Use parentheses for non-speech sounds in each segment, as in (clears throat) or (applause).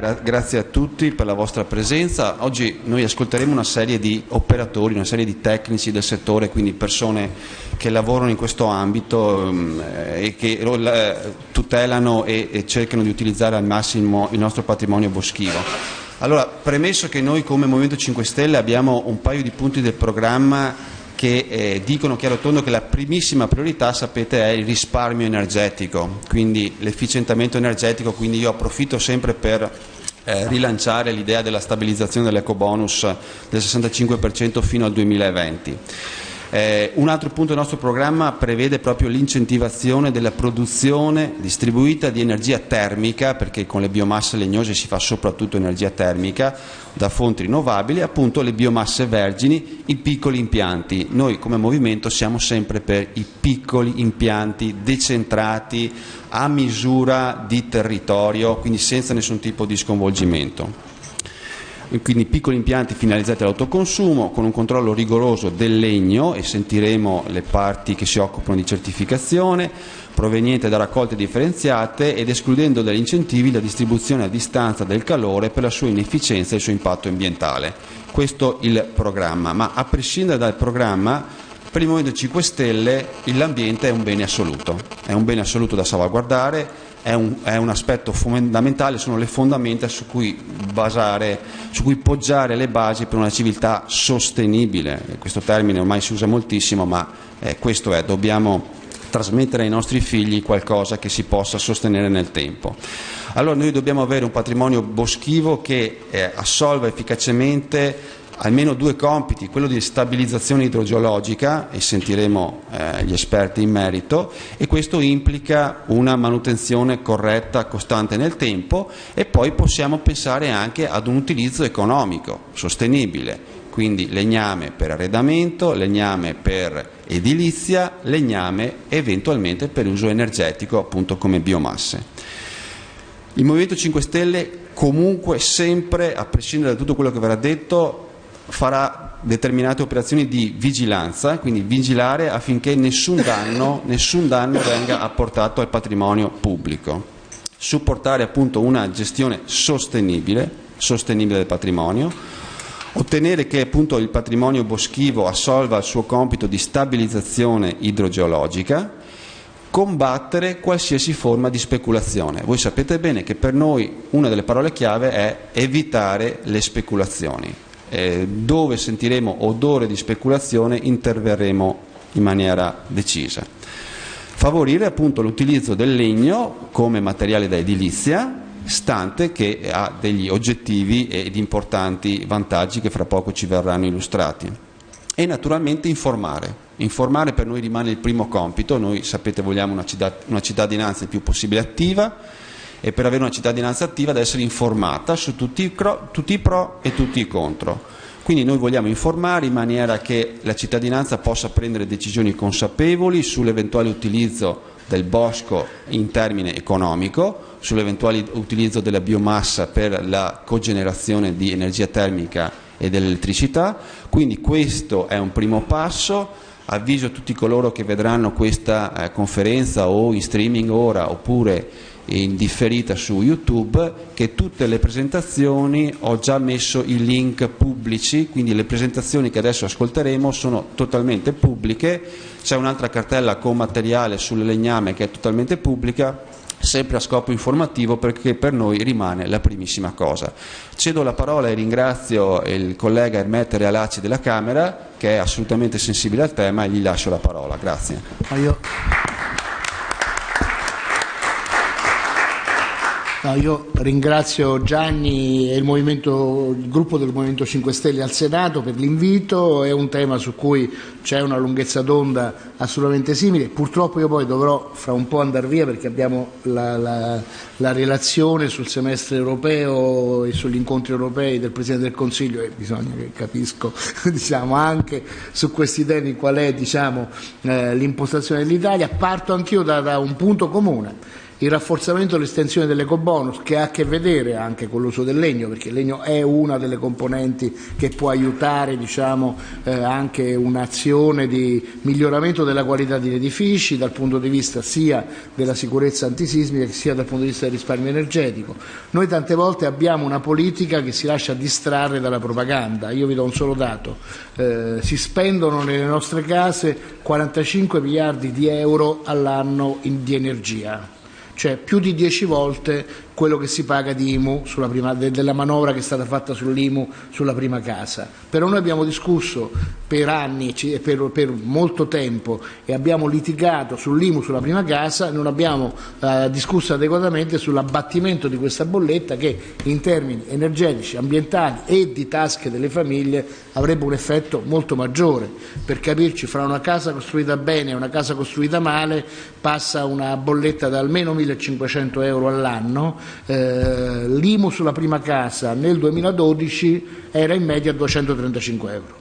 Gra- grazie a tutti per la vostra presenza. Oggi noi ascolteremo una serie di operatori, una serie di tecnici del settore, quindi persone che lavorano in questo ambito um, e che eh, tutelano e, e cercano di utilizzare al massimo il nostro patrimonio boschivo. Allora, premesso che noi come Movimento 5 Stelle abbiamo un paio di punti del programma che eh, dicono chiaro e tondo che la primissima priorità, sapete, è il risparmio energetico, quindi l'efficientamento energetico, quindi io approfitto sempre per eh, rilanciare l'idea della stabilizzazione dell'ecobonus del 65% fino al 2020. Eh, un altro punto del nostro programma prevede proprio l'incentivazione della produzione distribuita di energia termica, perché con le biomasse legnose si fa soprattutto energia termica da fonti rinnovabili, appunto le biomasse vergini, i piccoli impianti. Noi come movimento siamo sempre per i piccoli impianti decentrati a misura di territorio, quindi senza nessun tipo di sconvolgimento quindi piccoli impianti finalizzati all'autoconsumo con un controllo rigoroso del legno e sentiremo le parti che si occupano di certificazione proveniente da raccolte differenziate ed escludendo dagli incentivi la distribuzione a distanza del calore per la sua inefficienza e il suo impatto ambientale. Questo il programma, ma a prescindere dal programma per il Movimento 5 Stelle l'ambiente è un bene assoluto, è un bene assoluto da salvaguardare è un, è un, aspetto fondamentale, sono le fondamenta su cui, basare, su cui poggiare le basi per una civiltà sostenibile. Questo termine ormai si usa moltissimo, ma eh, questo è, dobbiamo trasmettere ai nostri figli qualcosa che si possa sostenere nel tempo. Allora noi dobbiamo avere un patrimonio boschivo che eh, assolva efficacemente almeno due compiti, quello di stabilizzazione idrogeologica, e sentiremo eh, gli esperti in merito, e questo implica una manutenzione corretta, costante nel tempo, e poi possiamo pensare anche ad un utilizzo economico, sostenibile, quindi legname per arredamento, legname per edilizia, legname eventualmente per uso energetico appunto come biomasse. Il Movimento 5 Stelle comunque sempre, a prescindere da tutto quello che verrà detto, farà determinate operazioni di vigilanza, quindi vigilare affinché nessun danno, nessun danno venga apportato al patrimonio pubblico. Supportare appunto una gestione sostenibile, sostenibile del patrimonio, ottenere che appunto il patrimonio boschivo assolva il suo compito di stabilizzazione idrogeologica, combattere qualsiasi forma di speculazione. Voi sapete bene che per noi una delle parole chiave è evitare le speculazioni eh, dove sentiremo odore di speculazione interverremo in maniera decisa. Favorire appunto l'utilizzo del legno come materiale da edilizia, stante che ha degli oggettivi ed importanti vantaggi che fra poco ci verranno illustrati. E naturalmente informare. Informare per noi rimane il primo compito, noi sapete vogliamo una, cittadinanza il più possibile attiva, e per avere una cittadinanza attiva deve essere informata su tutti i, pro, tutti i pro e tutti i contro. Quindi noi vogliamo informare in maniera che la cittadinanza possa prendere decisioni consapevoli sull'eventuale utilizzo del bosco in termine economico, sull'eventuale utilizzo della biomassa per la cogenerazione di energia termica e dell'elettricità. Quindi questo è un primo passo. Avviso tutti coloro che vedranno questa eh, conferenza o in streaming ora oppure in differita su YouTube che tutte le presentazioni ho già messo i link pubblici, quindi le presentazioni che adesso ascolteremo sono totalmente pubbliche, c'è un'altra cartella con materiale sul legname che è totalmente pubblica, sempre a scopo informativo perché per noi rimane la primissima cosa. Cedo la parola e ringrazio il collega Ermette Realacci della Camera che è assolutamente sensibile al tema e gli lascio la parola. Grazie. Io ringrazio Gianni e il, il, gruppo del Movimento 5 Stelle al Senato per l'invito, è un tema su cui c'è una lunghezza d'onda assolutamente simile, purtroppo io poi dovrò fra un po' andare via perché abbiamo la, la, la relazione sul semestre europeo e sugli incontri europei del Presidente del Consiglio e bisogna che capisco (laughs) diciamo, anche su questi temi qual è diciamo, eh, l'impostazione dell'Italia, parto anch'io da, da un punto comune il rafforzamento e l'estensione dell'ecobonus che ha a che vedere anche con l'uso del legno, perché il legno è una delle componenti che può aiutare diciamo, eh, anche un'azione di miglioramento della qualità degli edifici dal punto di vista sia della sicurezza antisismica sia dal punto di vista del risparmio energetico. Noi tante volte abbiamo una politica che si lascia distrarre dalla propaganda. Io vi do un solo dato. Eh, si spendono nelle nostre case 45 miliardi di euro all'anno di energia cioè più di 10 volte quello che si paga di IMU prima, della manovra che è stata fatta sull'IMU sulla prima casa. Però noi abbiamo discusso per anni e per, per, molto tempo e abbiamo litigato sull'IMU sulla prima casa, non abbiamo eh, discusso adeguatamente sull'abbattimento di questa bolletta che in termini energetici, ambientali e di tasche delle famiglie avrebbe un effetto molto maggiore. Per capirci, fra una casa costruita bene e una casa costruita male passa una bolletta da almeno 1500 euro all'anno eh, l'IMU sulla prima casa nel 2012 era in media 235 euro.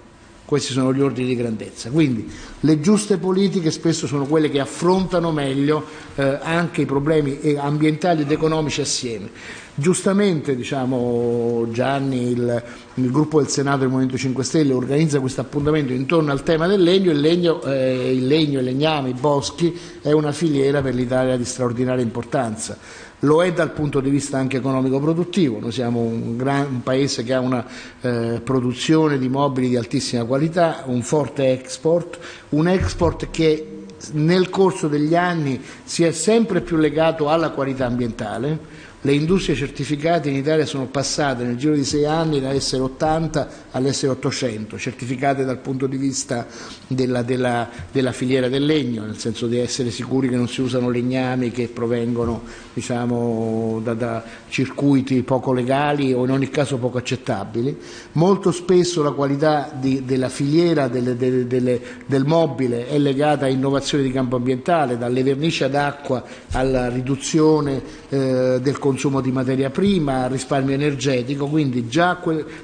Questi sono gli ordini di grandezza. Quindi le giuste politiche spesso sono quelle che affrontano meglio eh, anche i problemi ambientali ed economici assieme. Giustamente diciamo, Gianni, il, il, gruppo del Senato del Movimento 5 Stelle organizza questo appuntamento intorno al tema del legno. Il legno, eh, il legno, il legname, i boschi è una filiera per l'Italia di straordinaria importanza lo è dal punto di vista anche economico-produttivo, noi siamo un, gran, un, paese che ha una eh, produzione di mobili di altissima qualità, un forte export, un export che nel corso degli anni si è sempre più legato alla qualità ambientale, le industrie certificate in Italia sono passate nel giro di sei anni dall'essere 80 all'essere 800, certificate dal punto di vista della, della, della, filiera del legno, nel senso di essere sicuri che non si usano legnami che provengono diciamo, da, da, circuiti poco legali o in ogni caso poco accettabili. Molto spesso la qualità di, della filiera delle, delle, delle, del mobile è legata a innovazioni di campo ambientale, dalle vernici ad acqua alla riduzione eh, del consumo di materia prima, risparmio energetico, quindi già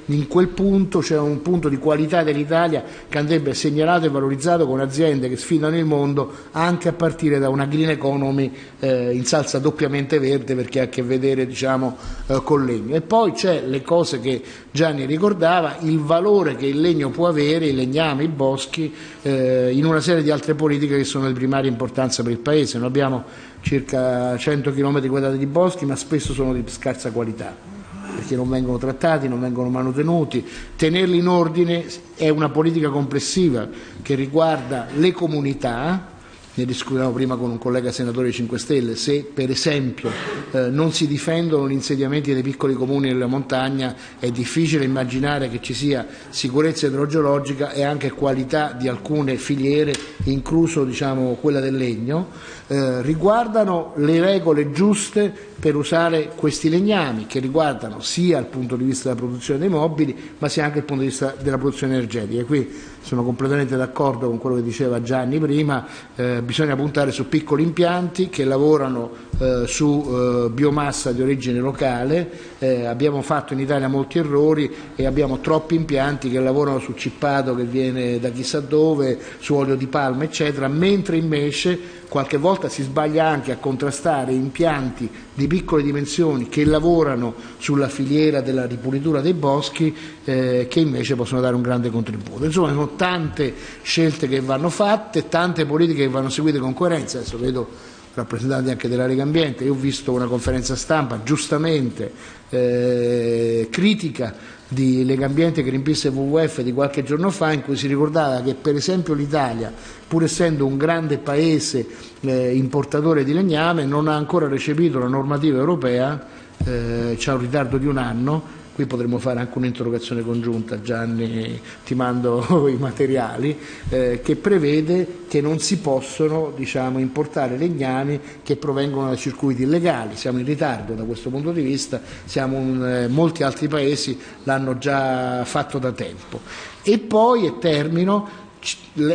in quel punto c'è un punto di qualità dell'Italia che andrebbe segnalato e valorizzato con aziende che sfidano il mondo anche a partire da una green economy eh, in salsa doppiamente verde perché ha a che vedere diciamo, eh, con legno. E poi c'è le cose che Gianni ricordava, il valore che il legno può avere, i legnami, i boschi, in una serie di altre politiche che sono di primaria importanza per il Paese. Noi abbiamo circa 100 km quadrati di boschi, ma spesso sono di scarsa qualità perché non vengono trattati, non vengono manutenuti. Tenerli in ordine è una politica complessiva che riguarda le comunità, ne discutevamo prima con un collega senatore 5 Stelle, se per esempio eh, non si difendono gli insediamenti dei piccoli comuni nella montagna è difficile immaginare che ci sia sicurezza idrogeologica e anche qualità di alcune filiere, incluso diciamo, quella del legno, eh, riguardano le regole giuste per usare questi legnami che riguardano sia il punto di vista della produzione dei mobili ma sia anche il punto di vista della produzione energetica. E qui sono completamente d'accordo con quello che diceva Gianni prima, eh, bisogna puntare su piccoli impianti che lavorano eh, su eh, biomassa di origine locale, eh, abbiamo fatto in Italia molti errori e abbiamo troppi impianti che lavorano su cippato che viene da chissà dove, su olio di palma eccetera, mentre invece qualche volta si sbaglia anche a contrastare impianti di piccole dimensioni che lavorano sulla filiera della ripulitura dei boschi eh, che invece possono dare un grande contributo. Insomma, sono tante scelte che vanno fatte, tante politiche che vanno seguite con coerenza. Adesso vedo rappresentanti anche della Lega Ambiente, io ho visto una conferenza stampa giustamente eh, critica di Lega Ambiente, Greenpeace e WWF di qualche giorno fa in cui si ricordava che per esempio l'Italia, pur essendo un grande paese eh, importatore di legname, non ha ancora recepito la normativa europea, eh, c'è un ritardo di un anno, qui potremmo fare anche un'interrogazione congiunta, Gianni ti mando (laughs) i materiali, eh, che prevede che non si possono diciamo, importare legnami che provengono da circuiti illegali, siamo in ritardo da questo punto di vista, un, eh, molti altri paesi l'hanno già fatto da tempo. E poi, e termino,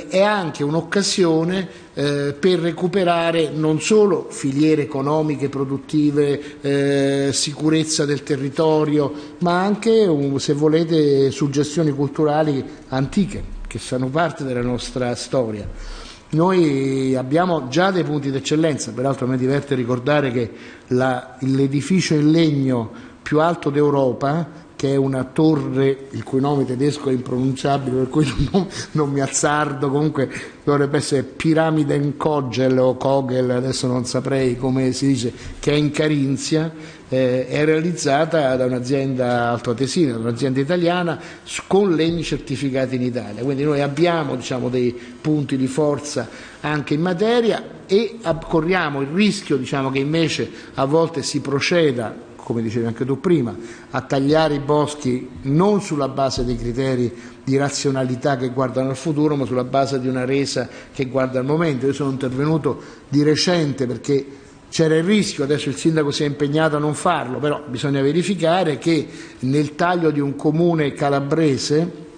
è anche un'occasione eh, per recuperare non solo filiere economiche, produttive, eh, sicurezza del territorio, ma anche, se volete, suggestioni culturali antiche che fanno parte della nostra storia. Noi abbiamo già dei punti d'eccellenza, peraltro a me diverte ricordare che l'edificio in legno più alto d'Europa che è una torre il cui nome tedesco è impronunciabile, per cui (laughs) non, non mi azzardo, comunque dovrebbe essere Piramide Kogel o Kogel, adesso non saprei come si dice, che è in Carinzia, eh, è realizzata da un'azienda altoatesina, da un'azienda italiana, con legni certificati in Italia. Quindi noi abbiamo diciamo, dei punti di forza anche in materia e corriamo il rischio diciamo, che invece a volte si proceda come dicevi anche tu prima, a tagliare i boschi non sulla base dei criteri di razionalità che guardano al futuro, ma sulla base di una resa che guarda al momento. Io sono intervenuto di recente perché c'era il rischio, adesso il sindaco si è impegnato a non farlo, però bisogna verificare che nel taglio di un comune calabrese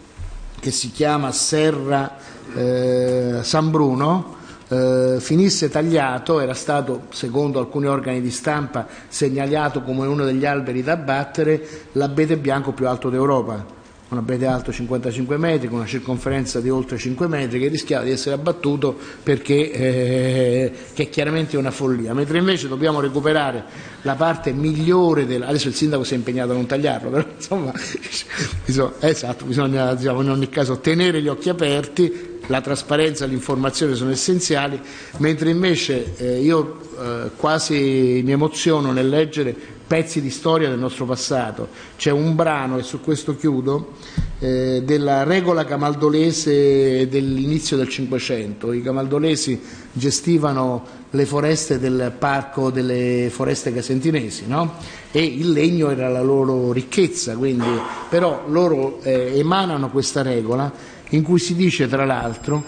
che si chiama Serra eh, San Bruno, eh, finisse tagliato, era stato, secondo alcuni organi di stampa, segnalato come uno degli alberi da abbattere, l'abete bianco più alto d'Europa un abete alto 55 metri, con una circonferenza di oltre 5 metri, che rischiava di essere abbattuto perché eh, che è chiaramente una follia. Mentre invece dobbiamo recuperare la parte migliore del... Adesso il sindaco si è impegnato a non tagliarlo, però insomma, (laughs) bisogna, esatto, bisogna diciamo, in ogni caso tenere gli occhi aperti, la trasparenza e l'informazione sono essenziali, mentre invece eh, io eh, quasi mi emoziono nel leggere pezzi di storia del nostro passato. C'è un brano, e su questo chiudo, eh, della regola camaldolese dell'inizio del Cinquecento. I camaldolesi gestivano le foreste del parco delle foreste casentinesi no? e il legno era la loro ricchezza, quindi, però loro eh, emanano questa regola in cui si dice tra l'altro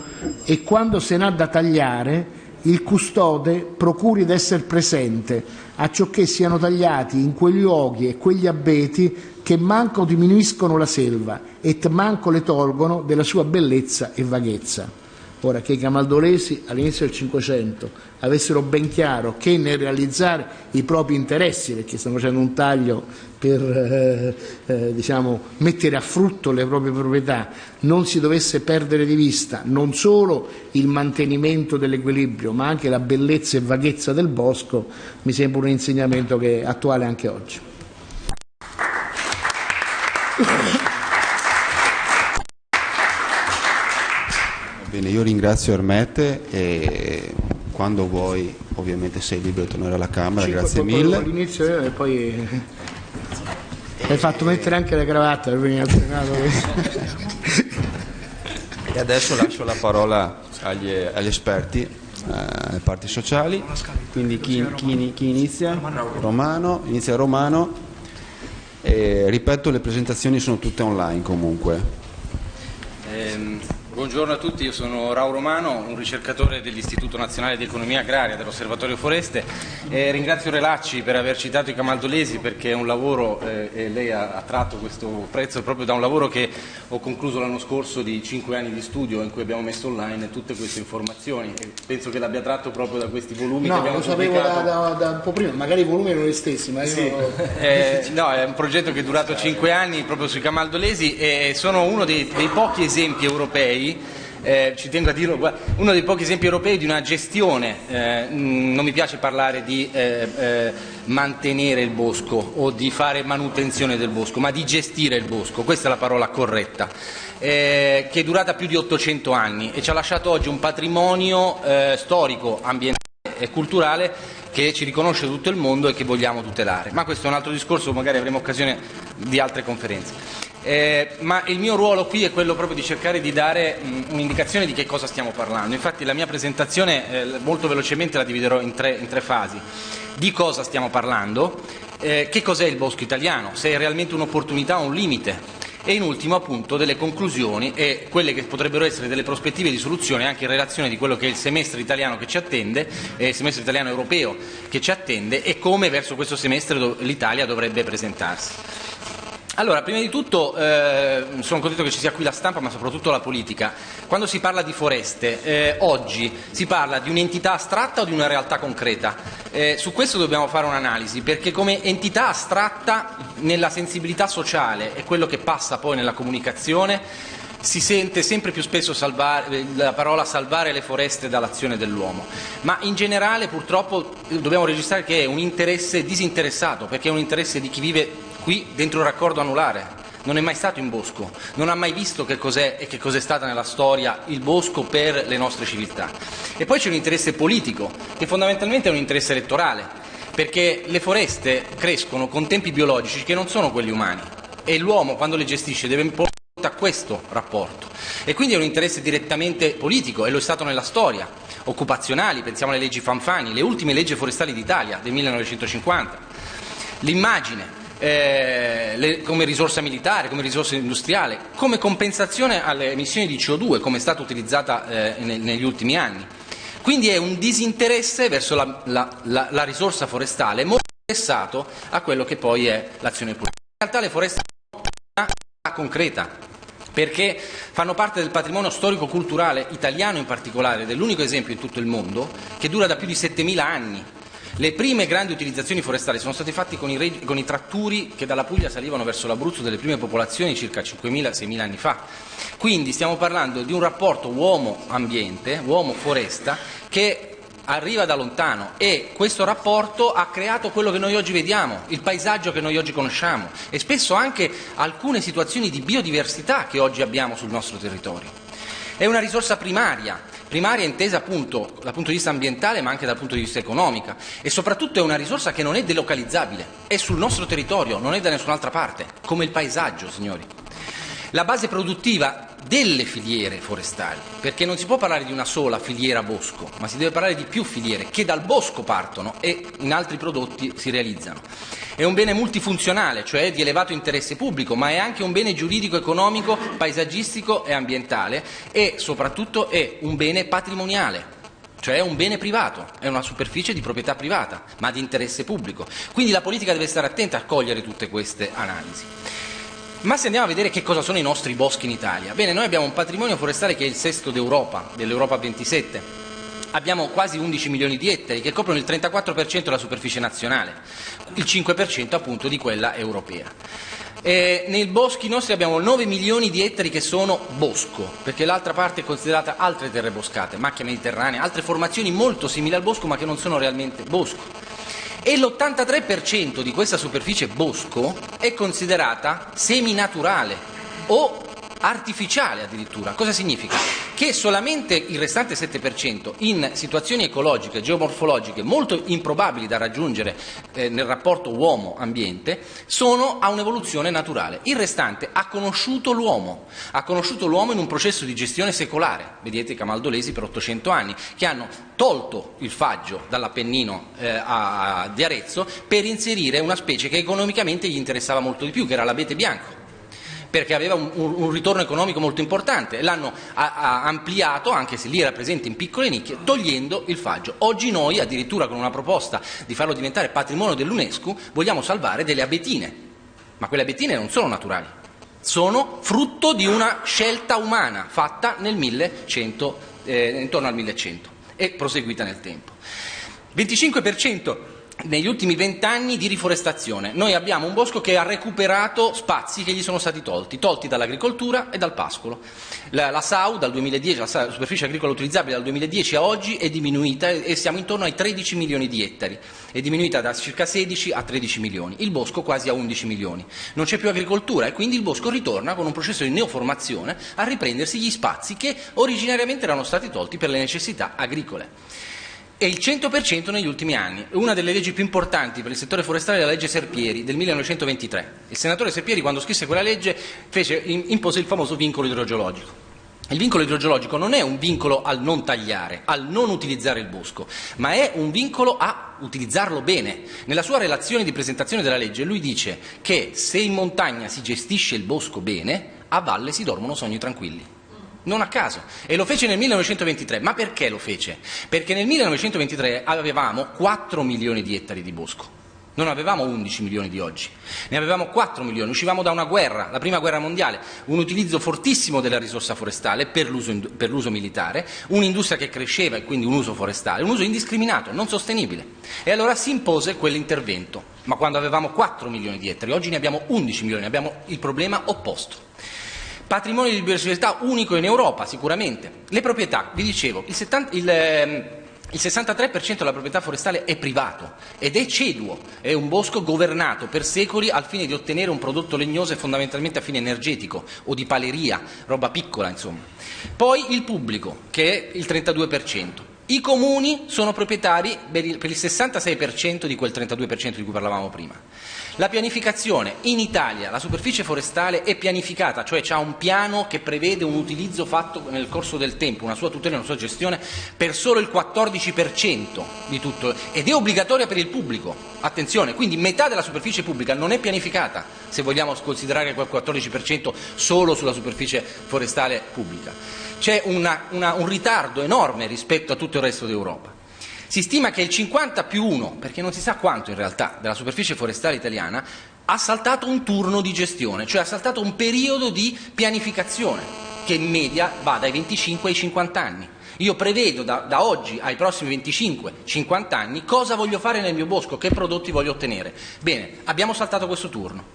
e quando se n'ha da tagliare il custode procuri d'essere presente a ciò che siano tagliati in quei luoghi e quegli abeti che manco diminuiscono la selva e manco le tolgono della sua bellezza e vaghezza. Ora, che i camaldolesi all'inizio del Cinquecento avessero ben chiaro che nel realizzare i propri interessi, perché stanno facendo un taglio per eh, eh, diciamo, mettere a frutto le proprie proprietà, non si dovesse perdere di vista non solo il mantenimento dell'equilibrio, ma anche la bellezza e vaghezza del bosco, mi sembra un insegnamento che è attuale anche oggi. Io ringrazio Ermette e quando vuoi ovviamente sei libero di tornare alla Camera, sì, grazie mille. All'inizio e poi hai fatto mettere anche le cravatte (laughs) e adesso lascio la parola agli, agli esperti, eh, alle parti sociali. Quindi chi, chi, chi inizia? Romano, inizia Romano. E, ripeto, le presentazioni sono tutte online comunque. Eh, Buongiorno a tutti, io sono Rao Romano, un ricercatore dell'Istituto Nazionale di Economia Agraria dell'Osservatorio Foreste e ringrazio Relacci per aver citato i camaldolesi perché è un lavoro, eh, e lei ha, ha, tratto questo prezzo proprio da un lavoro che ho concluso l'anno scorso di cinque anni di studio in cui abbiamo messo online tutte queste informazioni e penso che l'abbia tratto proprio da questi volumi no, che abbiamo lo sapevo da, da, da, un po' prima, magari i volumi erano gli stessi ma sì. io... (laughs) eh, no, è un progetto che è durato cinque anni proprio sui camaldolesi e sono uno dei, dei pochi esempi europei eh, ci tengo a dirlo, uno dei pochi esempi europei di una gestione, eh, non mi piace parlare di eh, eh, mantenere il bosco o di fare manutenzione del bosco, ma di gestire il bosco, questa è la parola corretta, eh, che è durata più di 800 anni e ci ha lasciato oggi un patrimonio eh, storico, ambientale e culturale che ci riconosce tutto il mondo e che vogliamo tutelare. Ma questo è un altro discorso, magari avremo occasione di altre conferenze. Eh, ma il mio ruolo qui è quello proprio di cercare di dare un'indicazione di che cosa stiamo parlando. Infatti la mia presentazione eh, molto velocemente la dividerò in tre, in tre, fasi. Di cosa stiamo parlando, eh, che cos'è il bosco italiano, se è realmente un'opportunità o un limite e in ultimo appunto delle conclusioni e quelle che potrebbero essere delle prospettive di soluzione anche in relazione di quello che è il semestre italiano che ci attende, eh, il semestre italiano europeo che ci attende e come verso questo semestre l'Italia dovrebbe presentarsi. Allora, prima di tutto eh, sono contento che ci sia qui la stampa, ma soprattutto la politica. Quando si parla di foreste, eh, oggi si parla di un'entità astratta o di una realtà concreta? Eh, su questo dobbiamo fare un'analisi, perché come entità astratta nella sensibilità sociale e quello che passa poi nella comunicazione si sente sempre più spesso salvare, la parola salvare le foreste dall'azione dell'uomo, ma in generale purtroppo dobbiamo registrare che è un interesse disinteressato, perché è un interesse di chi vive qui dentro un raccordo anulare. Non è mai stato in bosco, non ha mai visto che cos'è e che cos'è stata nella storia il bosco per le nostre civiltà. E poi c'è un interesse politico, che fondamentalmente è un interesse elettorale, perché le foreste crescono con tempi biologici che non sono quelli umani e l'uomo quando le gestisce deve imporre a questo rapporto. E quindi è un interesse direttamente politico e lo è stato nella storia, occupazionali, pensiamo alle leggi Fanfani, le ultime leggi forestali d'Italia del 1950. L'immagine, eh, le, come risorsa militare, come risorsa industriale, come compensazione alle emissioni di CO2, come è stata utilizzata eh, negli ultimi anni. Quindi è un disinteresse verso la, la, la, la risorsa forestale molto interessato a quello che poi è l'azione politica. In realtà le foreste sono una concreta, perché fanno parte del patrimonio storico-culturale italiano in particolare, dell'unico esempio in tutto il mondo, che dura da più di 7.000 anni le prime grandi utilizzazioni forestali sono state fatte con i, con i tratturi che dalla Puglia salivano verso l'Abruzzo delle prime popolazioni circa 5.000-6.000 anni fa. Quindi stiamo parlando di un rapporto uomo-ambiente, uomo-foresta, che arriva da lontano e questo rapporto ha creato quello che noi oggi vediamo, il paesaggio che noi oggi conosciamo e spesso anche alcune situazioni di biodiversità che oggi abbiamo sul nostro territorio. È una risorsa primaria primaria intesa appunto dal punto di vista ambientale ma anche dal punto di vista economico e soprattutto è una risorsa che non è delocalizzabile, è sul nostro territorio, non è da nessun'altra parte, come il paesaggio, signori. La base produttiva delle filiere forestali, perché non si può parlare di una sola filiera bosco, ma si deve parlare di più filiere che dal bosco partono e in altri prodotti si realizzano. È un bene multifunzionale, cioè di elevato interesse pubblico, ma è anche un bene giuridico, economico, paesaggistico e ambientale e soprattutto è un bene patrimoniale, cioè è un bene privato, è una superficie di proprietà privata, ma di interesse pubblico. Quindi la politica deve stare attenta a cogliere tutte queste analisi. Ma se andiamo a vedere che cosa sono i nostri boschi in Italia, bene, noi abbiamo un patrimonio forestale che è il sesto d'Europa, dell'Europa 27. Abbiamo quasi 11 milioni di ettari che coprono il 34% della superficie nazionale, il 5% appunto di quella europea. Eh, nei boschi nostri abbiamo 9 milioni di ettari che sono bosco, perché l'altra parte è considerata altre terre boscate, macchia mediterranea, altre formazioni molto simili al bosco ma che non sono realmente bosco e l'83% di questa superficie bosco è considerata seminaturale o artificiale addirittura. Cosa significa? Che solamente il restante 7% in situazioni ecologiche, geomorfologiche molto improbabili da raggiungere eh, nel rapporto uomo-ambiente sono a un'evoluzione naturale. Il restante ha conosciuto l'uomo, ha conosciuto l'uomo in un processo di gestione secolare, vedete i camaldolesi per 800 anni, che hanno tolto il faggio dall'Appennino eh, di Arezzo per inserire una specie che economicamente gli interessava molto di più, che era l'abete bianco perché aveva un, un ritorno economico molto importante, l'hanno ampliato, anche se lì era presente in piccole nicchie, togliendo il faggio. Oggi noi, addirittura con una proposta di farlo diventare patrimonio dell'UNESCO, vogliamo salvare delle abetine, ma quelle abetine non sono naturali, sono frutto di una scelta umana fatta nel 1100, eh, intorno al 1100 e proseguita nel tempo. 25% negli ultimi vent'anni di riforestazione. Noi abbiamo un bosco che ha recuperato spazi che gli sono stati tolti, tolti dall'agricoltura e dal pascolo. La, la SAU dal 2010, la superficie agricola utilizzabile dal 2010 a oggi è diminuita e siamo intorno ai 13 milioni di ettari, è diminuita da circa 16 a 13 milioni, il bosco quasi a 11 milioni. Non c'è più agricoltura e quindi il bosco ritorna con un processo di neoformazione a riprendersi gli spazi che originariamente erano stati tolti per le necessità agricole e il 100% negli ultimi anni. Una delle leggi più importanti per il settore forestale è la legge Serpieri del 1923. Il senatore Serpieri quando scrisse quella legge fece, impose il famoso vincolo idrogeologico. Il vincolo idrogeologico non è un vincolo al non tagliare, al non utilizzare il bosco, ma è un vincolo a utilizzarlo bene. Nella sua relazione di presentazione della legge lui dice che se in montagna si gestisce il bosco bene, a valle si dormono sogni tranquilli non a caso, e lo fece nel 1923. Ma perché lo fece? Perché nel 1923 avevamo 4 milioni di ettari di bosco. Non avevamo 11 milioni di oggi, ne avevamo 4 milioni. Uscivamo da una guerra, la prima guerra mondiale, un utilizzo fortissimo della risorsa forestale per l'uso, per l'uso militare, un'industria che cresceva e quindi un uso forestale, un uso indiscriminato, non sostenibile. E allora si impose quell'intervento, ma quando avevamo 4 milioni di ettari, oggi ne abbiamo 11 milioni, abbiamo il problema opposto. Patrimonio di biodiversità unico in Europa, sicuramente. Le proprietà, vi dicevo, il 70, il, ehm, il 63% della proprietà forestale è privato ed è ceduo, è un bosco governato per secoli al fine di ottenere un prodotto legnoso e fondamentalmente a fine energetico o di paleria, roba piccola insomma. Poi il pubblico, che è il 32%. I comuni sono proprietari per il 66% di quel 32% di cui parlavamo prima. La pianificazione in Italia, la superficie forestale è pianificata, cioè c'è un piano che prevede un utilizzo fatto nel corso del tempo, una sua tutela e una sua gestione per solo il 14% di tutto ed è obbligatoria per il pubblico. Attenzione, quindi metà della superficie pubblica non è pianificata, se vogliamo considerare quel 14% solo sulla superficie forestale pubblica c'è un ritardo enorme rispetto a tutto il resto d'Europa. Si stima che il 50 più 1, perché non si sa quanto in realtà, della superficie forestale italiana ha saltato un turno di gestione, cioè ha saltato un periodo di pianificazione che in media va dai 25 ai 50 anni. Io prevedo da, da oggi ai prossimi 25-50 anni cosa voglio fare nel mio bosco, che prodotti voglio ottenere. Bene, abbiamo saltato questo turno.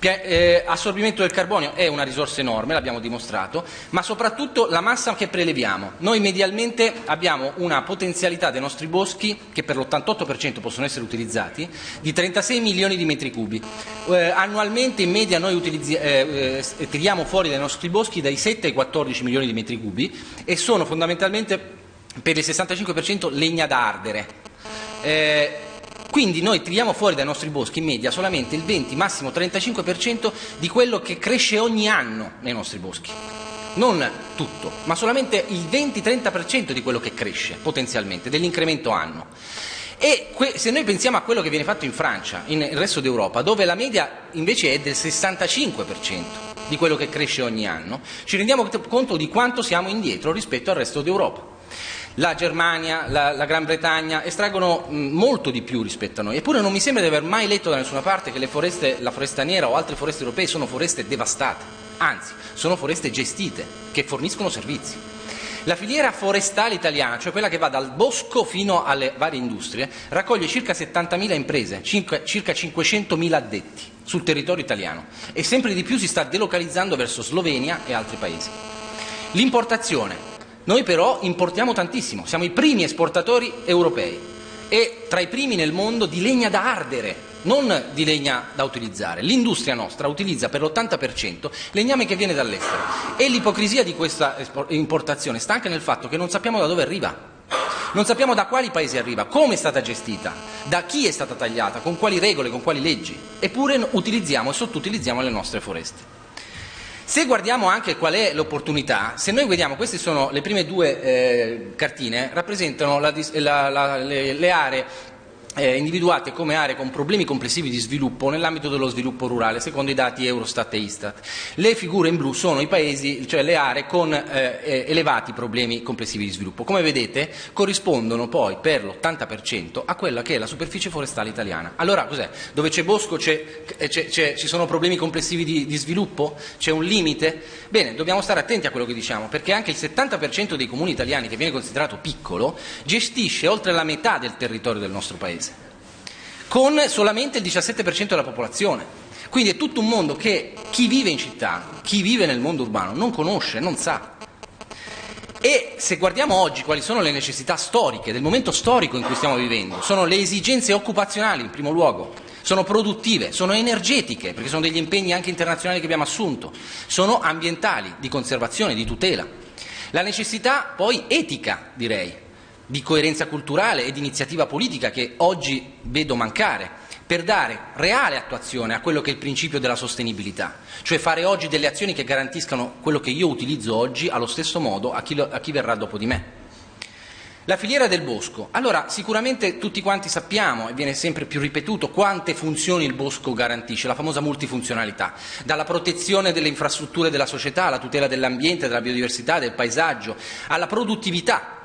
Eh, assorbimento del carbonio è una risorsa enorme, l'abbiamo dimostrato, ma soprattutto la massa che preleviamo. Noi medialmente abbiamo una potenzialità dei nostri boschi, che per l'88% possono essere utilizzati, di 36 milioni di metri cubi. Eh, annualmente in media noi eh, eh, tiriamo fuori dai nostri boschi dai 7 ai 14 milioni di metri cubi e sono fondamentalmente per il 65% legna da ardere. Quindi noi tiriamo fuori dai nostri boschi in media solamente il 20, massimo 35% di quello che cresce ogni anno nei nostri boschi. Non tutto, ma solamente il 20-30% di quello che cresce potenzialmente, dell'incremento anno. E se noi pensiamo a quello che viene fatto in Francia, nel resto d'Europa, dove la media invece è del 65% di quello che cresce ogni anno, ci rendiamo conto di quanto siamo indietro rispetto al resto d'Europa la Germania, la, la Gran Bretagna estraggono molto di più rispetto a noi. Eppure non mi sembra di aver mai letto da nessuna parte che foreste, la foresta nera o altre foreste europee sono foreste devastate, anzi sono foreste gestite che forniscono servizi. La filiera forestale italiana, cioè quella che va dal bosco fino alle varie industrie, raccoglie circa 70.000 imprese, circa 500.000 addetti sul territorio italiano e sempre di più si sta delocalizzando verso Slovenia e altri paesi. L'importazione noi però importiamo tantissimo, siamo i primi esportatori europei e tra i primi nel mondo di legna da ardere, non di legna da utilizzare. L'industria nostra utilizza per l'80% legname che viene dall'estero e l'ipocrisia di questa importazione sta anche nel fatto che non sappiamo da dove arriva. Non sappiamo da quali paesi arriva, come è stata gestita, da chi è stata tagliata, con quali regole, con quali leggi. Eppure utilizziamo e sottoutilizziamo le nostre foreste. Se guardiamo anche qual è l'opportunità, se noi vediamo, queste sono le prime due eh, cartine, rappresentano la, la, la, le, le aree eh, individuate come aree con problemi complessivi di sviluppo nell'ambito dello sviluppo rurale, secondo i dati Eurostat e Istat. Le figure in blu sono i paesi, cioè le aree con eh, eh elevati problemi complessivi di sviluppo. Come vedete corrispondono poi per l'80% a quella che è la superficie forestale italiana. Allora cos'è? Dove c'è bosco c'è, eh, c'è, c'è, ci sono problemi complessivi di, di sviluppo? C'è un limite? Bene, dobbiamo stare attenti a quello che diciamo, perché anche il 70% dei comuni italiani, che viene considerato piccolo, gestisce oltre la metà del territorio del nostro Paese con solamente il 17% della popolazione. Quindi è tutto un mondo che chi vive in città, chi vive nel mondo urbano non conosce, non sa. E se guardiamo oggi quali sono le necessità storiche del momento storico in cui stiamo vivendo, sono le esigenze occupazionali in primo luogo, sono produttive, sono energetiche, perché sono degli impegni anche internazionali che abbiamo assunto, sono ambientali, di conservazione, di tutela. La necessità poi etica, direi, di coerenza culturale e di iniziativa politica che oggi vedo mancare per dare reale attuazione a quello che è il principio della sostenibilità, cioè fare oggi delle azioni che garantiscano quello che io utilizzo oggi allo stesso modo a chi, lo, a chi verrà dopo di me. La filiera del bosco. Allora, sicuramente tutti quanti sappiamo, e viene sempre più ripetuto, quante funzioni il bosco garantisce, la famosa multifunzionalità, dalla protezione delle infrastrutture della società, alla tutela dell'ambiente, della biodiversità, del paesaggio, alla produttività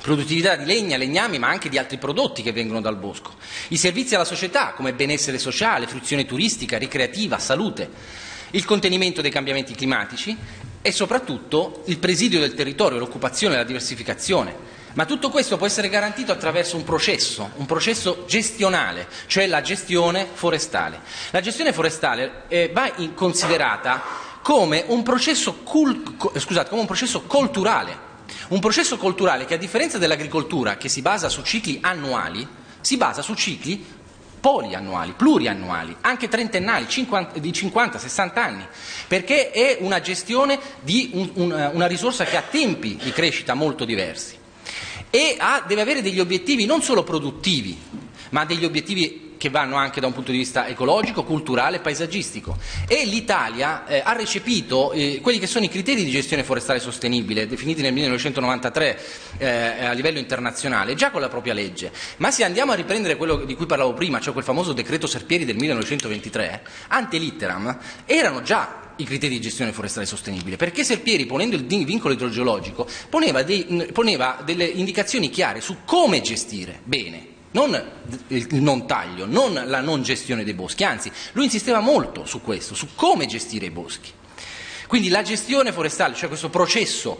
produttività di legna, legnami, ma anche di altri prodotti che vengono dal bosco, i servizi alla società come benessere sociale, fruizione turistica, ricreativa, salute, il contenimento dei cambiamenti climatici e soprattutto il presidio del territorio, l'occupazione, la diversificazione. Ma tutto questo può essere garantito attraverso un processo, un processo gestionale, cioè la gestione forestale. La gestione forestale eh, va considerata come un processo, cul- scusate, come un processo culturale, un processo culturale che a differenza dell'agricoltura che si basa su cicli annuali, si basa su cicli poliannuali, pluriannuali, anche trentennali, 50, di 50-60 anni, perché è una gestione di un, un, una risorsa che ha tempi di crescita molto diversi. E ha, deve avere degli obiettivi non solo produttivi, ma degli obiettivi che vanno anche da un punto di vista ecologico, culturale e paesaggistico. E l'Italia eh, ha recepito eh, quelli che sono i criteri di gestione forestale sostenibile, definiti nel 1993 eh, a livello internazionale, già con la propria legge. Ma se andiamo a riprendere quello di cui parlavo prima, cioè quel famoso decreto Serpieri del 1923, ante litteram, erano già i criteri di gestione forestale sostenibile, perché Serpieri, ponendo il vincolo idrogeologico, poneva, dei, poneva delle indicazioni chiare su come gestire bene non il non taglio, non la non gestione dei boschi, anzi lui insisteva molto su questo, su come gestire i boschi. Quindi la gestione forestale, cioè questo processo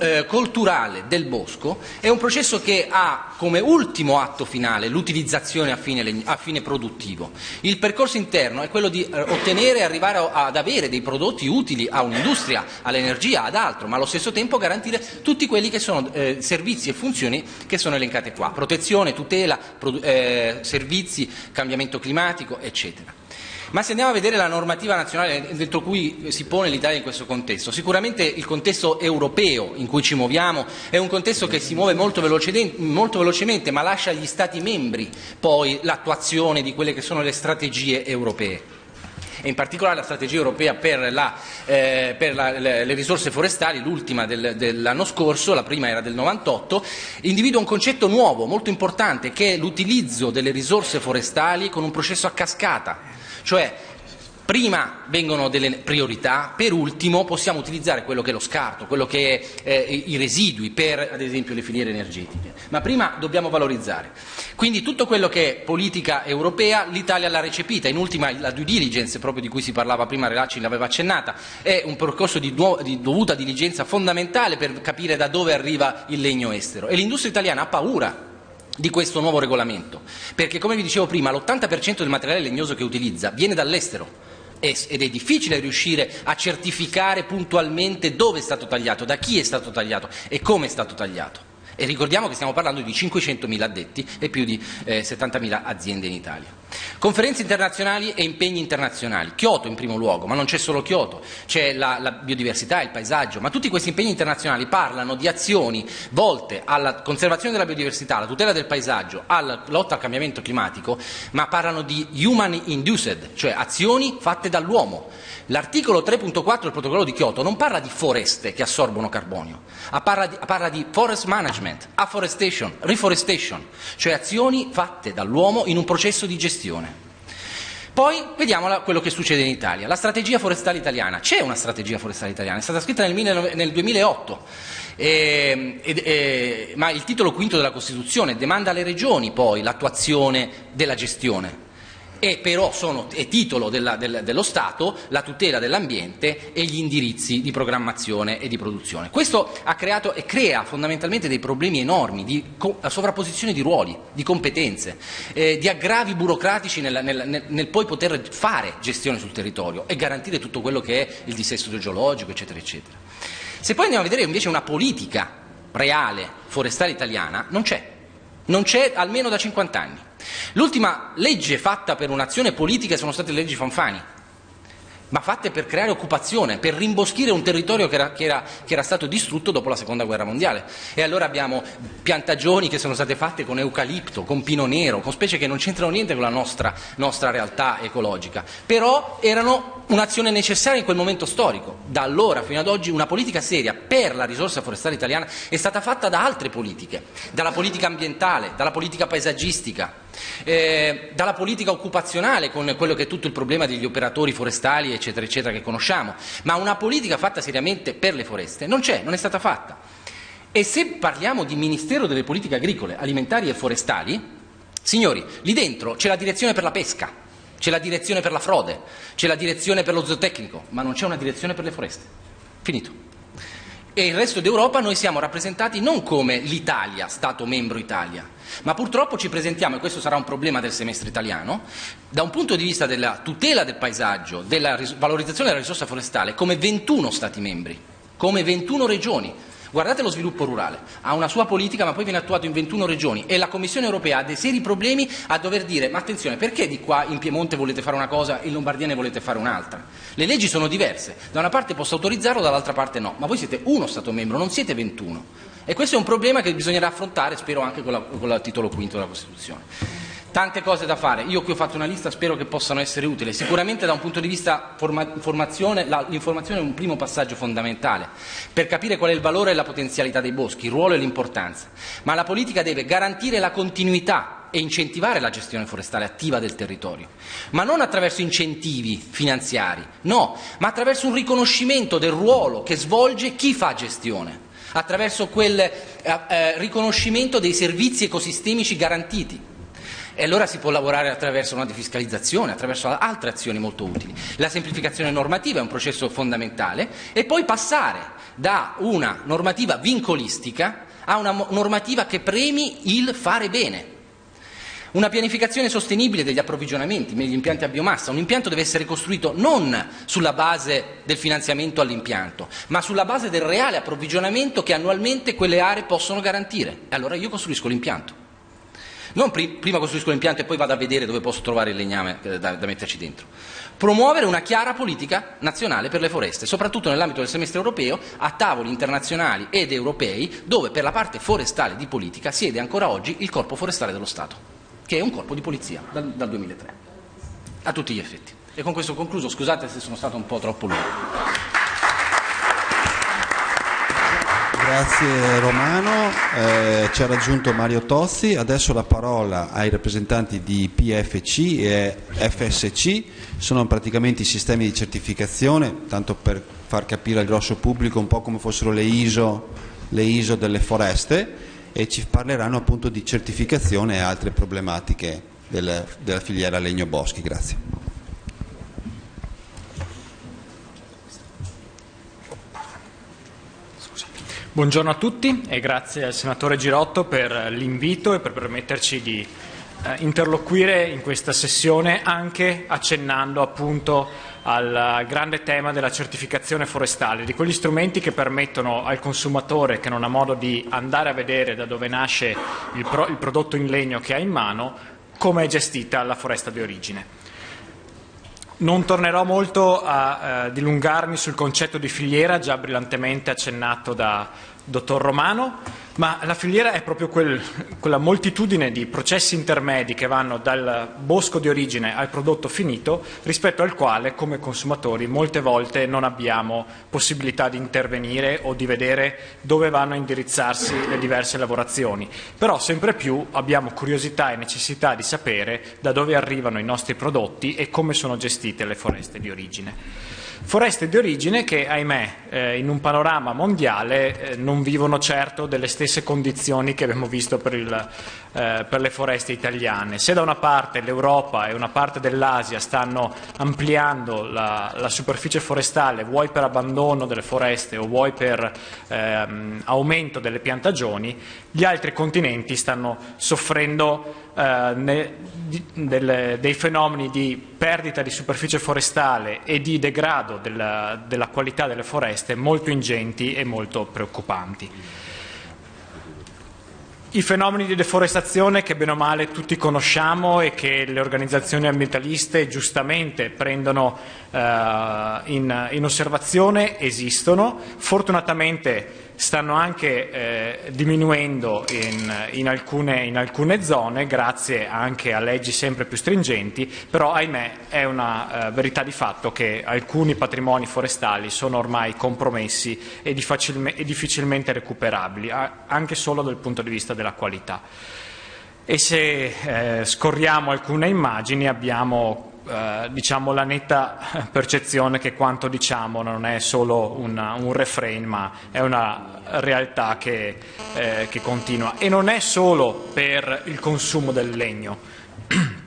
eh, culturale del bosco, è un processo che ha come ultimo atto finale l'utilizzazione a fine, a fine produttivo. Il percorso interno è quello di eh, ottenere e arrivare ad avere dei prodotti utili a un'industria, all'energia, ad altro, ma allo stesso tempo garantire tutti quelli che sono eh, servizi e funzioni che sono elencate qua. Protezione, tutela, eh, servizi, cambiamento climatico, eccetera. Ma se andiamo a vedere la normativa nazionale dentro cui si pone l'Italia in questo contesto, sicuramente il contesto europeo in cui ci muoviamo è un contesto che si muove molto, molto velocemente, ma lascia agli Stati membri poi l'attuazione di quelle che sono le strategie europee. E in particolare la strategia europea per, la, eh, per la, le, le, risorse forestali, l'ultima del, dell'anno scorso, la prima era del 98, individua un concetto nuovo, molto importante, che è l'utilizzo delle risorse forestali con un processo a cascata cioè prima vengono delle priorità, per ultimo possiamo utilizzare quello che è lo scarto, quello che è eh, i residui per ad esempio le filiere energetiche, ma prima dobbiamo valorizzare. Quindi tutto quello che è politica europea l'Italia l'ha recepita, in ultima la due diligence proprio di cui si parlava prima, Relacci l'aveva accennata, è un percorso di, di dovuta diligenza fondamentale per capire da dove arriva il legno estero. E l'industria italiana ha paura di questo nuovo regolamento, perché come vi dicevo prima l'80% del materiale legnoso che utilizza viene dall'estero ed è difficile riuscire a certificare puntualmente dove è stato tagliato, da chi è stato tagliato e come è stato tagliato. E ricordiamo che stiamo parlando di 500.000 addetti e più di eh, 70.000 aziende in Italia. Conferenze internazionali e impegni internazionali. Kyoto in primo luogo, ma non c'è solo Kyoto, c'è la, la, biodiversità, il paesaggio, ma tutti questi impegni internazionali parlano di azioni volte alla conservazione della biodiversità, alla tutela del paesaggio, alla lotta al cambiamento climatico, ma parlano di human induced, cioè azioni fatte dall'uomo. L'articolo 3.4 del protocollo di Kyoto non parla di foreste che assorbono carbonio, parla di, parla di forest management, afforestation, reforestation, cioè azioni fatte dall'uomo in un processo di gestione. Poi vediamo quello che succede in Italia. La strategia forestale italiana. C'è una strategia forestale italiana, è stata scritta nel, nel 2008, eh, eh, ma il titolo quinto della Costituzione demanda alle regioni poi l'attuazione della gestione e però sono, è titolo della, del, dello Stato la tutela dell'ambiente e gli indirizzi di programmazione e di produzione. Questo ha creato e crea fondamentalmente dei problemi enormi di sovrapposizione di ruoli, di competenze, eh, di aggravi burocratici nel, nel, nel, nel, poi poter fare gestione sul territorio e garantire tutto quello che è il dissesto geologico, eccetera, eccetera. Se poi andiamo a vedere invece una politica reale forestale italiana, non c'è, non c'è almeno da 50 anni. L'ultima legge fatta per un'azione politica sono state le leggi Fanfani, ma fatte per creare occupazione, per rimboschire un territorio che era, che, era, che era, stato distrutto dopo la seconda guerra mondiale. E allora abbiamo piantagioni che sono state fatte con eucalipto, con pino nero, con specie che non c'entrano niente con la nostra, nostra realtà ecologica, però erano un'azione necessaria in quel momento storico. Da allora fino ad oggi una politica seria per la risorsa forestale italiana è stata fatta da altre politiche, dalla politica ambientale, dalla politica paesaggistica, eh, dalla politica occupazionale con quello che è tutto il problema degli operatori forestali eccetera eccetera che conosciamo, ma una politica fatta seriamente per le foreste non c'è, non è stata fatta. E se parliamo di Ministero delle Politiche Agricole, Alimentari e Forestali, signori, lì dentro c'è la direzione per la pesca, c'è la direzione per la frode, c'è la direzione per lo zootecnico, ma non c'è una direzione per le foreste. Finito e il resto d'Europa noi siamo rappresentati non come l'Italia, Stato membro Italia, ma purtroppo ci presentiamo, e questo sarà un problema del semestre italiano, da un punto di vista della tutela del paesaggio, della valorizzazione della risorsa forestale, come 21 Stati membri, come 21 regioni, Guardate lo sviluppo rurale, ha una sua politica ma poi viene attuato in 21 regioni. E la Commissione europea ha dei seri problemi a dover dire ma attenzione perché di qua in Piemonte volete fare una cosa e in Lombardia ne volete fare un'altra? Le leggi sono diverse, da una parte posso autorizzarlo, dall'altra parte no, ma voi siete uno Stato membro, non siete 21 e questo è un problema che bisognerà affrontare spero anche con, la, con il titolo quinto della Costituzione. Tante cose da fare, io qui ho fatto una lista, spero che possano essere utili. Sicuramente da un punto di vista forma- formazione, la, l'informazione è un primo passaggio fondamentale per capire qual è il valore e la potenzialità dei boschi, il ruolo e l'importanza. Ma la politica deve garantire la continuità e incentivare la gestione forestale attiva del territorio, ma non attraverso incentivi finanziari, no, ma attraverso un riconoscimento del ruolo che svolge chi fa gestione, attraverso quel eh, eh, riconoscimento dei servizi ecosistemici garantiti e allora si può lavorare attraverso una defiscalizzazione, attraverso altre azioni molto utili. La semplificazione normativa è un processo fondamentale e poi passare da una normativa vincolistica a una normativa che premi il fare bene. Una pianificazione sostenibile degli approvvigionamenti, degli impianti a biomassa. Un impianto deve essere costruito non sulla base del finanziamento all'impianto, ma sulla base del reale approvvigionamento che annualmente quelle aree possono garantire. E allora io costruisco l'impianto. Non pri- prima costruisco l'impianto e poi vado a vedere dove posso trovare il legname eh, da, da metterci dentro. Promuovere una chiara politica nazionale per le foreste, soprattutto nell'ambito del semestre europeo, a tavoli internazionali ed europei, dove per la parte forestale di politica siede ancora oggi il Corpo Forestale dello Stato, che è un corpo di polizia dal, dal 2003, a tutti gli effetti. E con questo concluso, scusate se sono stato un po' troppo lungo. Grazie Romano, eh, ci ha raggiunto Mario Tozzi, adesso la parola ai rappresentanti di PFC e FSC, sono praticamente i sistemi di certificazione, tanto per far capire al grosso pubblico un po' come fossero le ISO, le ISO delle foreste e ci parleranno appunto di certificazione e altre problematiche del, della filiera legno boschi. Grazie. Buongiorno a tutti e grazie al senatore Girotto per l'invito e per permetterci di eh, interloquire in questa sessione anche accennando appunto al grande tema della certificazione forestale, di quegli strumenti che permettono al consumatore che non ha modo di andare a vedere da dove nasce il, pro- il prodotto in legno che ha in mano, come è gestita la foresta di origine. Non tornerò molto a eh, dilungarmi sul concetto di filiera, già brillantemente accennato da dottor Romano, ma la filiera è proprio quel, quella moltitudine di processi intermedi che vanno dal bosco di origine al prodotto finito, rispetto al quale come consumatori molte volte non abbiamo possibilità di intervenire o di vedere dove vanno a indirizzarsi le diverse lavorazioni. Però sempre più abbiamo curiosità e necessità di sapere da dove arrivano i nostri prodotti e come sono gestite le foreste di origine. Foreste di origine che, ahimè, eh, in un panorama mondiale eh, non vivono certo delle stesse condizioni che abbiamo visto per, il, eh, per, le foreste italiane. Se da una parte l'Europa e una parte dell'Asia stanno ampliando la, la superficie forestale, vuoi per abbandono delle foreste o vuoi per ehm, aumento delle piantagioni, gli altri continenti stanno soffrendo eh, ne, di, delle, dei fenomeni di perdita di superficie forestale e di degrado della, della qualità delle foreste molto ingenti e molto preoccupanti. I fenomeni di deforestazione che bene o male tutti conosciamo e che le organizzazioni ambientaliste giustamente prendono eh, in, in osservazione esistono. Fortunatamente stanno anche eh, diminuendo in, in, alcune, in, alcune, zone grazie anche a leggi sempre più stringenti, però ahimè è una eh, verità di fatto che alcuni patrimoni forestali sono ormai compromessi e, facilme, e difficilmente recuperabili, anche solo dal punto di vista della qualità. E se eh, scorriamo alcune immagini abbiamo eh, diciamo la netta (laughs) percezione che quanto diciamo non è solo una, un refrain ma è una realtà che, eh, che continua e non è solo per il consumo del legno. (clears throat)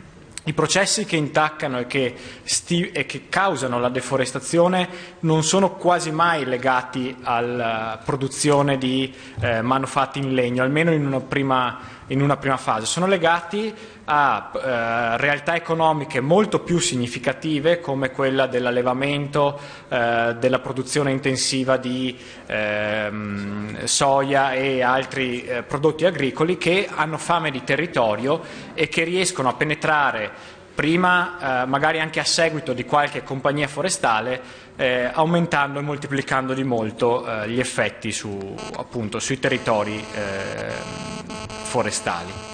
I processi che intaccano e che, e che, causano la deforestazione non sono quasi mai legati alla produzione di eh, manufatti in legno, almeno in una prima, in una prima fase. Sono legati a eh, realtà economiche molto più significative come quella dell'allevamento, eh, della produzione intensiva di ehm, soia e altri eh, prodotti agricoli che hanno fame di territorio e che riescono a penetrare prima eh, magari anche a seguito di qualche compagnia forestale eh, aumentando e moltiplicando di molto eh, gli effetti su, appunto, sui territori eh, forestali.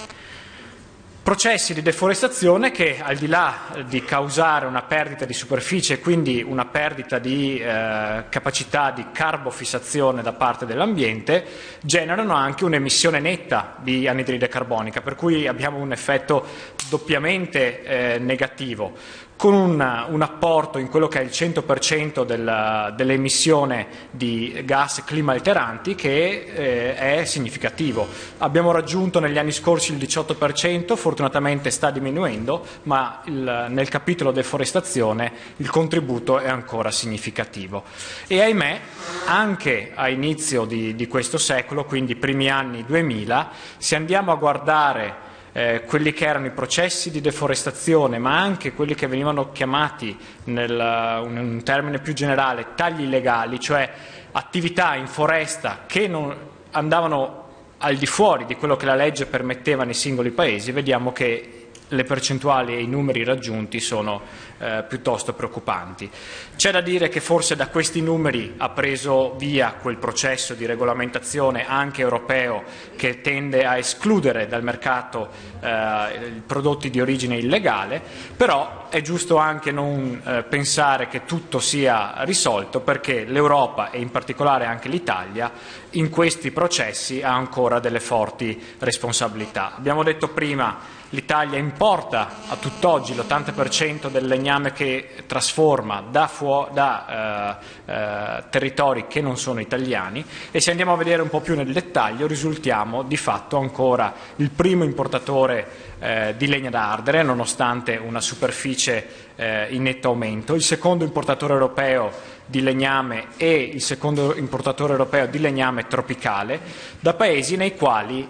Processi di deforestazione che al di là di causare una perdita di superficie e quindi una perdita di eh, capacità di carbofissazione da parte dell'ambiente generano anche un'emissione netta di anidride carbonica per cui abbiamo un effetto doppiamente eh, negativo con un, un, apporto in quello che è il 100% del, dell'emissione di gas clima alteranti che eh, è significativo. Abbiamo raggiunto negli anni scorsi il 18%, fortunatamente sta diminuendo, ma il, nel capitolo deforestazione il contributo è ancora significativo. E ahimè, anche a inizio di, di questo secolo, quindi primi anni 2000, se andiamo a guardare eh, quelli che erano i processi di deforestazione, ma anche quelli che venivano chiamati nel, in un termine più generale tagli illegali, cioè attività in foresta che non andavano al di fuori di quello che la legge permetteva nei singoli paesi, vediamo che le percentuali e i numeri raggiunti sono eh, piuttosto preoccupanti. C'è da dire che forse da questi numeri ha preso via quel processo di regolamentazione anche europeo che tende a escludere dal mercato eh, prodotti di origine illegale, però è giusto anche non eh, pensare che tutto sia risolto perché l'Europa e in particolare anche l'Italia in questi processi ha ancora delle forti responsabilità. Abbiamo detto prima L'Italia importa a tutt'oggi l'80% del legname che trasforma da, da eh, eh, territori che non sono italiani. E se andiamo a vedere un po' più nel dettaglio risultiamo di fatto ancora il primo importatore eh, di legna da ardere nonostante una superficie eh, in netto aumento, il secondo importatore europeo di legname e il secondo importatore europeo di legname tropicale da paesi nei quali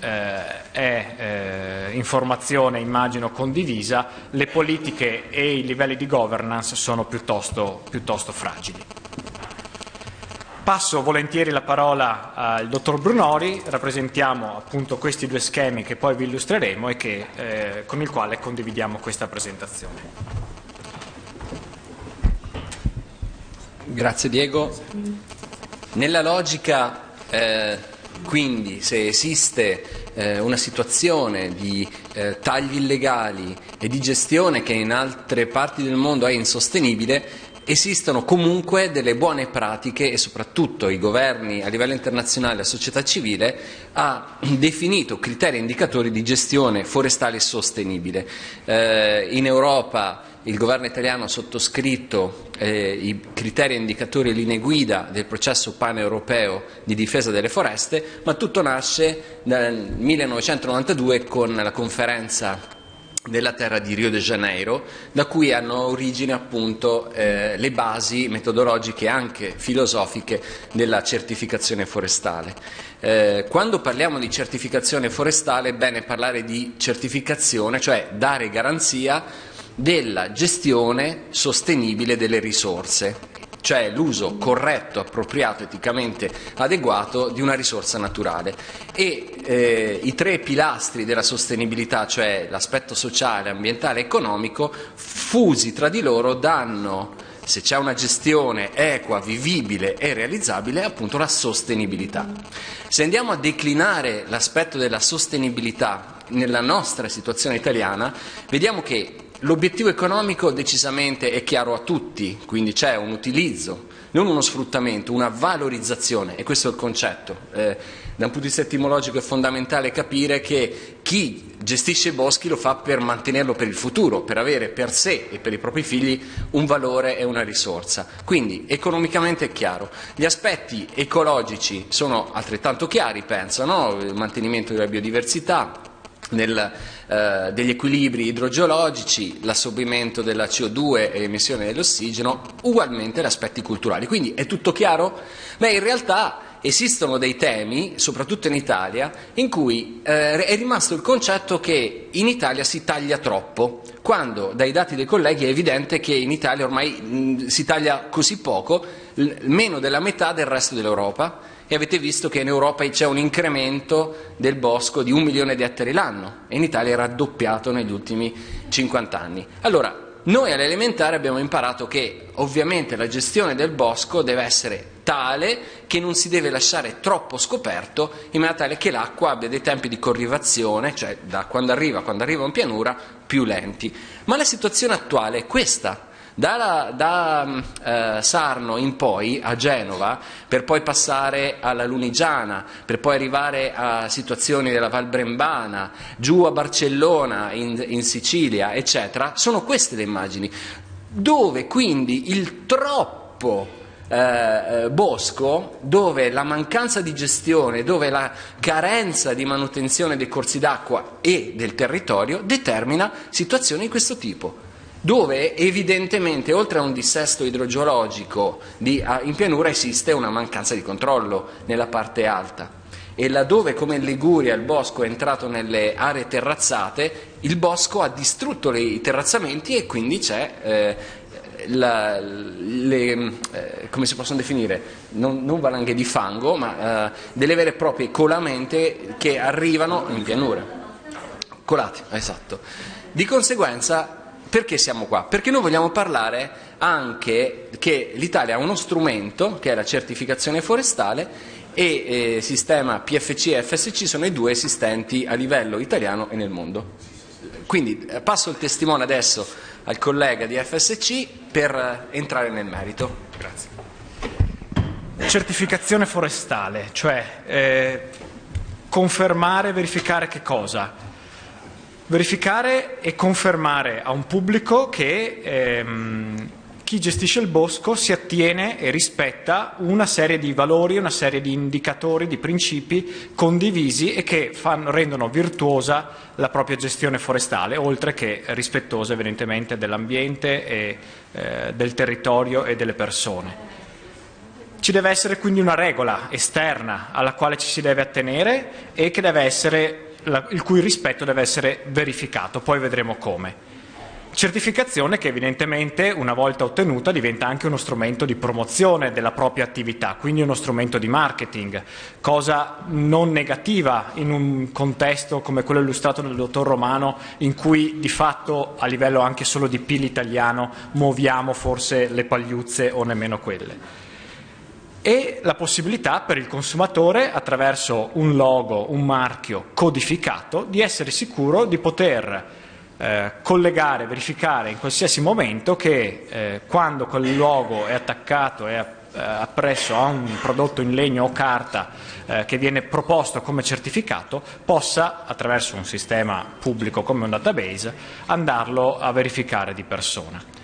eh, è eh, informazione immagino condivisa, le politiche e i livelli di governance sono piuttosto, piuttosto fragili. Passo volentieri la parola al dottor Brunori, rappresentiamo appunto questi due schemi che poi vi illustreremo e che, eh, con il quale condividiamo questa presentazione. Grazie Diego. Nella logica eh, quindi se esiste eh, una situazione di eh, tagli illegali e di gestione che in altre parti del mondo è insostenibile, esistono comunque delle buone pratiche e soprattutto i governi a livello internazionale, la società civile ha definito criteri e indicatori di gestione forestale sostenibile. Eh, in Europa il governo italiano ha sottoscritto eh, i criteri indicatori e linee guida del processo paneuropeo di difesa delle foreste, ma tutto nasce nel 1992 con la conferenza della terra di Rio de Janeiro, da cui hanno origine appunto eh, le basi metodologiche e anche filosofiche della certificazione forestale. Eh, quando parliamo di certificazione forestale è bene parlare di certificazione, cioè dare garanzia della gestione sostenibile delle risorse cioè l'uso corretto, appropriato, eticamente adeguato di una risorsa naturale. E eh, i tre pilastri della sostenibilità, cioè l'aspetto sociale, ambientale e economico, fusi tra di loro danno, se c'è una gestione equa, vivibile e realizzabile, appunto la sostenibilità. Se andiamo a declinare l'aspetto della sostenibilità nella nostra situazione italiana, vediamo che L'obiettivo economico decisamente è chiaro a tutti, quindi c'è un utilizzo non uno sfruttamento, una valorizzazione, e questo è il concetto. Eh, da un punto di vista etimologico è fondamentale capire che chi gestisce i boschi lo fa per mantenerlo per il futuro, per avere per sé e per i propri figli un valore e una risorsa. Quindi economicamente è chiaro. Gli aspetti ecologici sono altrettanto chiari, penso, no? il mantenimento della biodiversità, nel, eh, degli equilibri idrogeologici, l'assorbimento della CO2 e l'emissione dell'ossigeno, ugualmente gli aspetti culturali. Quindi è tutto chiaro? Beh, in realtà esistono dei temi, soprattutto in Italia, in cui eh, è rimasto il concetto che in Italia si taglia troppo, quando dai dati dei colleghi è evidente che in Italia ormai mh, si taglia così poco, l- meno della metà del resto dell'Europa, e avete visto che in Europa c'è un incremento del bosco di un milione di ettari l'anno e in Italia è raddoppiato negli ultimi 50 anni. Allora, noi all'elementare abbiamo imparato che ovviamente la gestione del bosco deve essere tale che non si deve lasciare troppo scoperto in maniera tale che l'acqua abbia dei tempi di corrivazione, cioè da quando arriva a quando arriva in pianura, più lenti. Ma la situazione attuale è questa. Da, da eh, Sarno in poi, a Genova, per poi passare alla Lunigiana, per poi arrivare a situazioni della Val Brembana, giù a Barcellona, in, in Sicilia, eccetera, sono queste le immagini, dove quindi il troppo eh, eh bosco dove la mancanza di gestione, dove la carenza di manutenzione dei corsi d'acqua e del territorio determina situazioni di questo tipo dove evidentemente oltre a un dissesto idrogeologico di, in pianura esiste una mancanza di controllo nella parte alta e laddove come in Liguria il bosco è entrato nelle aree terrazzate, il bosco ha distrutto i terrazzamenti e quindi c'è eh, la, le, eh, come si possono definire, non, non, valanghe di fango, ma eh, delle vere e proprie colamente che arrivano in pianura. Colati, esatto. Di conseguenza perché siamo qua? Perché noi vogliamo parlare anche che l'Italia ha uno strumento, che è la certificazione forestale, e eh, sistema PFC e FSC sono i due esistenti a livello italiano e nel mondo. Quindi eh, passo il testimone adesso al collega di FSC per eh, entrare nel merito. Grazie. Certificazione forestale, cioè eh, confermare, verificare che cosa? Verificare e confermare a un pubblico che ehm, chi gestisce il bosco si attiene e rispetta una serie di valori, una serie di indicatori, di principi condivisi e che fanno, rendono virtuosa la propria gestione forestale, oltre che rispettosa evidentemente dell'ambiente e eh, del territorio e delle persone. Ci deve essere quindi una regola esterna alla quale ci si deve attenere e che deve essere la, il cui rispetto deve essere verificato, poi vedremo come. Certificazione che evidentemente una volta ottenuta diventa anche uno strumento di promozione della propria attività, quindi uno strumento di marketing, cosa non negativa in un contesto come quello illustrato dal dottor Romano in cui di fatto a livello anche solo di PIL italiano muoviamo forse le pagliuzze o nemmeno quelle e la possibilità per il consumatore, attraverso un logo, un marchio codificato, di essere sicuro di poter eh, collegare, verificare in qualsiasi momento che eh, quando quel logo è attaccato e eh, appresso a un prodotto in legno o carta eh, che viene proposto come certificato possa, attraverso un sistema pubblico come un database, andarlo a verificare di persona.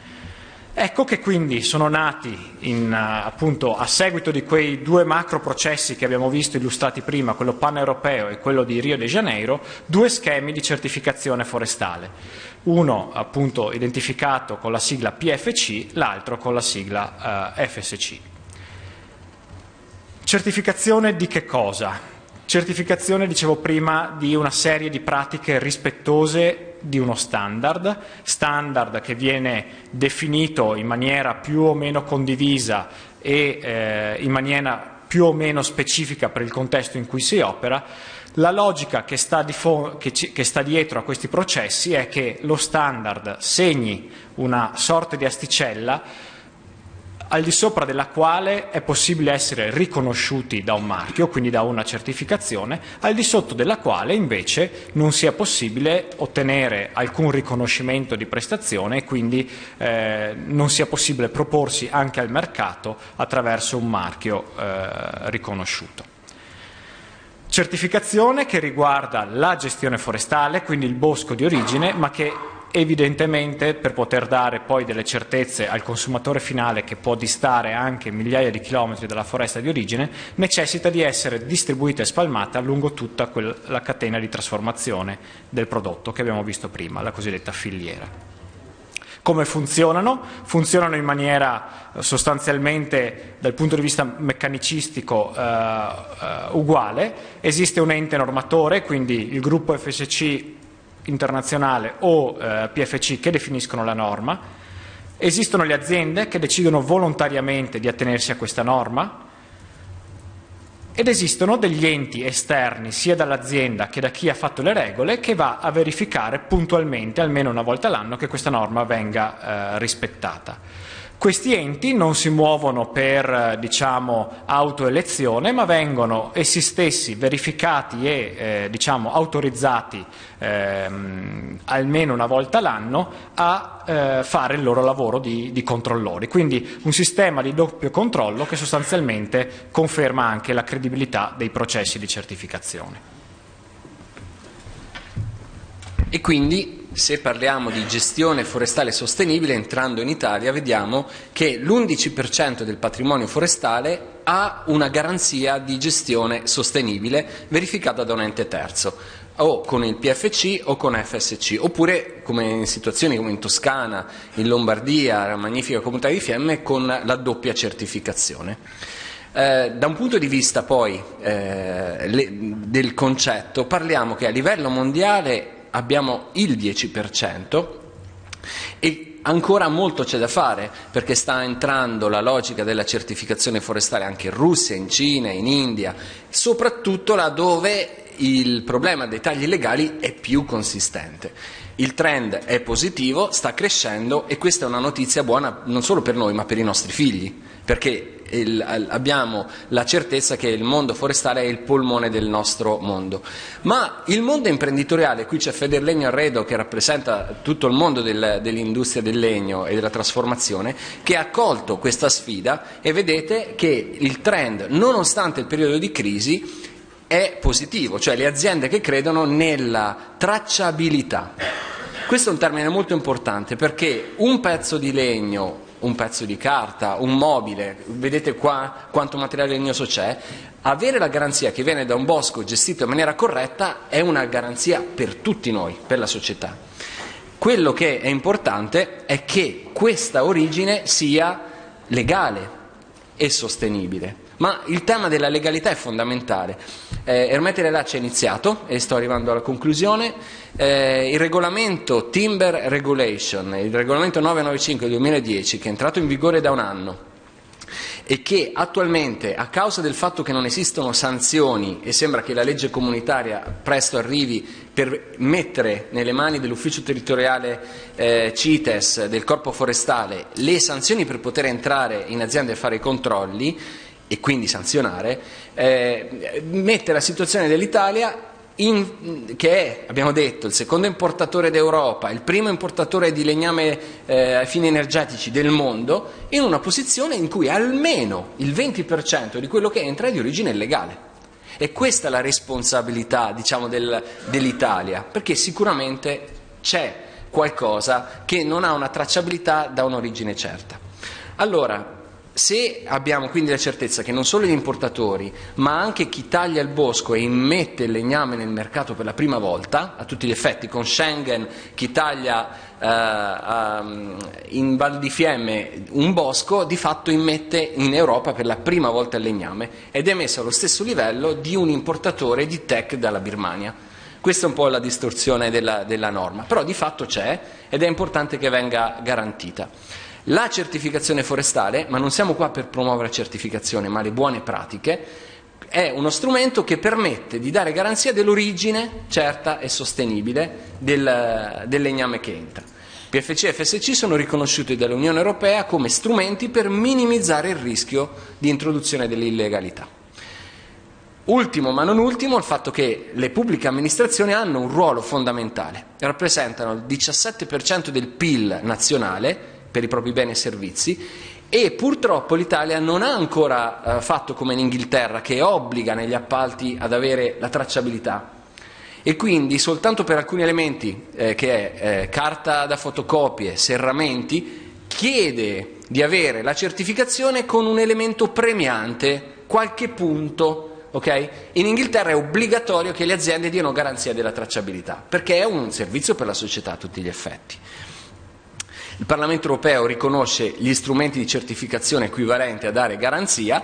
Ecco che quindi sono nati, in, uh, appunto, a seguito di quei due macro processi che abbiamo visto illustrati prima, quello pan-europeo e quello di Rio de Janeiro, due schemi di certificazione forestale. Uno appunto identificato con la sigla PFC, l'altro con la sigla uh, FSC. Certificazione di che cosa? Certificazione, dicevo prima, di una serie di pratiche rispettose di uno standard, standard che viene definito in maniera più o meno condivisa e eh, in maniera più o meno specifica per il contesto in cui si opera. La logica che sta, che, che sta dietro a questi processi è che lo standard segni una sorta di asticella al di sopra della quale è possibile essere riconosciuti da un marchio, quindi da una certificazione, al di sotto della quale invece non sia possibile ottenere alcun riconoscimento di prestazione e quindi eh, non sia possibile proporsi anche al mercato attraverso un marchio eh, riconosciuto. Certificazione che riguarda la gestione forestale, quindi il bosco di origine, ma che evidentemente per poter dare poi delle certezze al consumatore finale che può distare anche migliaia di chilometri dalla foresta di origine, necessita di essere distribuita e spalmata lungo tutta la catena di trasformazione del prodotto che abbiamo visto prima, la cosiddetta filiera. Come funzionano? Funzionano in maniera eh, sostanzialmente dal punto di vista meccanicistico eh, eh, uguale. Esiste un ente normatore, quindi il gruppo FSC internazionale o eh, PFC che definiscono la norma, esistono le aziende che decidono volontariamente di attenersi a questa norma ed esistono degli enti esterni sia dall'azienda che da chi ha fatto le regole che va a verificare puntualmente, almeno una volta l'anno, che questa norma venga eh, rispettata. Questi enti non si muovono per diciamo, autoelezione, ma vengono essi stessi verificati e eh, diciamo, autorizzati ehm, almeno una volta l'anno a eh, fare il loro lavoro di, di, controllori. Quindi un sistema di doppio controllo che sostanzialmente conferma anche la credibilità dei processi di certificazione. E quindi se parliamo di gestione forestale sostenibile, entrando in Italia vediamo che l'11% del patrimonio forestale ha una garanzia di gestione sostenibile verificata da un ente terzo o con il PFC o con FSC, oppure come in situazioni come in Toscana, in Lombardia, la magnifica comunità di Fiemme, con la doppia certificazione. Eh, da un punto di vista poi eh, le, del concetto, parliamo che a livello mondiale abbiamo il 10% e ancora molto c'è da fare perché sta entrando la logica della certificazione forestale anche in Russia, in Cina, in India, soprattutto laddove il problema dei tagli illegali è più consistente. Il trend è positivo, sta crescendo e questa è una notizia buona non solo per noi ma per i nostri figli, perché il, abbiamo la certezza che il mondo forestale è il polmone del nostro mondo. Ma il mondo imprenditoriale, qui c'è Federlegno Arredo che rappresenta tutto il mondo del, dell'industria del legno e della trasformazione, che ha accolto questa sfida e vedete che il trend, nonostante il periodo di crisi, è positivo, cioè le aziende che credono nella tracciabilità. Questo è un termine molto importante perché un pezzo di legno un pezzo di carta, un mobile, vedete qua quanto materiale legnoso c'è, avere la garanzia che viene da un bosco gestito in maniera corretta è una garanzia per tutti noi, per la società. Quello che è importante è che questa origine sia legale e sostenibile. Ma il tema della legalità è fondamentale. Eh, Ermete Relacci è iniziato e sto arrivando alla conclusione. Eh, il regolamento Timber Regulation, il regolamento 995 del 2010, che è entrato in vigore da un anno, e che attualmente, a causa del fatto che non esistono sanzioni e sembra che la legge comunitaria presto arrivi per mettere nelle mani dell'ufficio territoriale eh, CITES del corpo forestale le sanzioni per poter entrare in azienda e fare i controlli, e quindi sanzionare, eh, mette la situazione dell'Italia in, che è, abbiamo detto, il secondo importatore d'Europa, il primo importatore di legname eh, fini energetici del mondo, in una posizione in cui almeno il 20% di quello che entra è di origine illegale. E questa è la responsabilità diciamo, del, dell'Italia, perché sicuramente c'è qualcosa che non ha una tracciabilità da un'origine certa. Allora, se abbiamo quindi la certezza che non solo gli importatori, ma anche chi taglia il bosco e immette il legname nel mercato per la prima volta, a tutti gli effetti, con Schengen chi taglia eh, um, in Val di Fiemme un bosco, di fatto immette in Europa per la prima volta il legname ed è messo allo stesso livello di un importatore di tech dalla Birmania. Questa è un po' la distorsione della, della norma, però di fatto c'è ed è importante che venga garantita. La certificazione forestale, ma non siamo qua per promuovere la certificazione, ma le buone pratiche, è uno strumento che permette di dare garanzia dell'origine certa e sostenibile del, del legname che entra. PFC e FSC sono riconosciuti dall'Unione Europea come strumenti per minimizzare il rischio di introduzione dell'illegalità. Ultimo ma non ultimo il fatto che le pubbliche amministrazioni hanno un ruolo fondamentale, rappresentano il 17% del PIL nazionale per i propri beni e servizi e purtroppo l'Italia non ha ancora eh, fatto come in Inghilterra che obbliga negli appalti ad avere la tracciabilità e quindi soltanto per alcuni elementi eh, che è eh, carta da fotocopie, serramenti, chiede di avere la certificazione con un elemento premiante, qualche punto. Okay? In Inghilterra è obbligatorio che le aziende diano garanzia della tracciabilità, perché è un servizio per la società a tutti gli effetti. Il Parlamento europeo riconosce gli strumenti di certificazione equivalenti a dare garanzia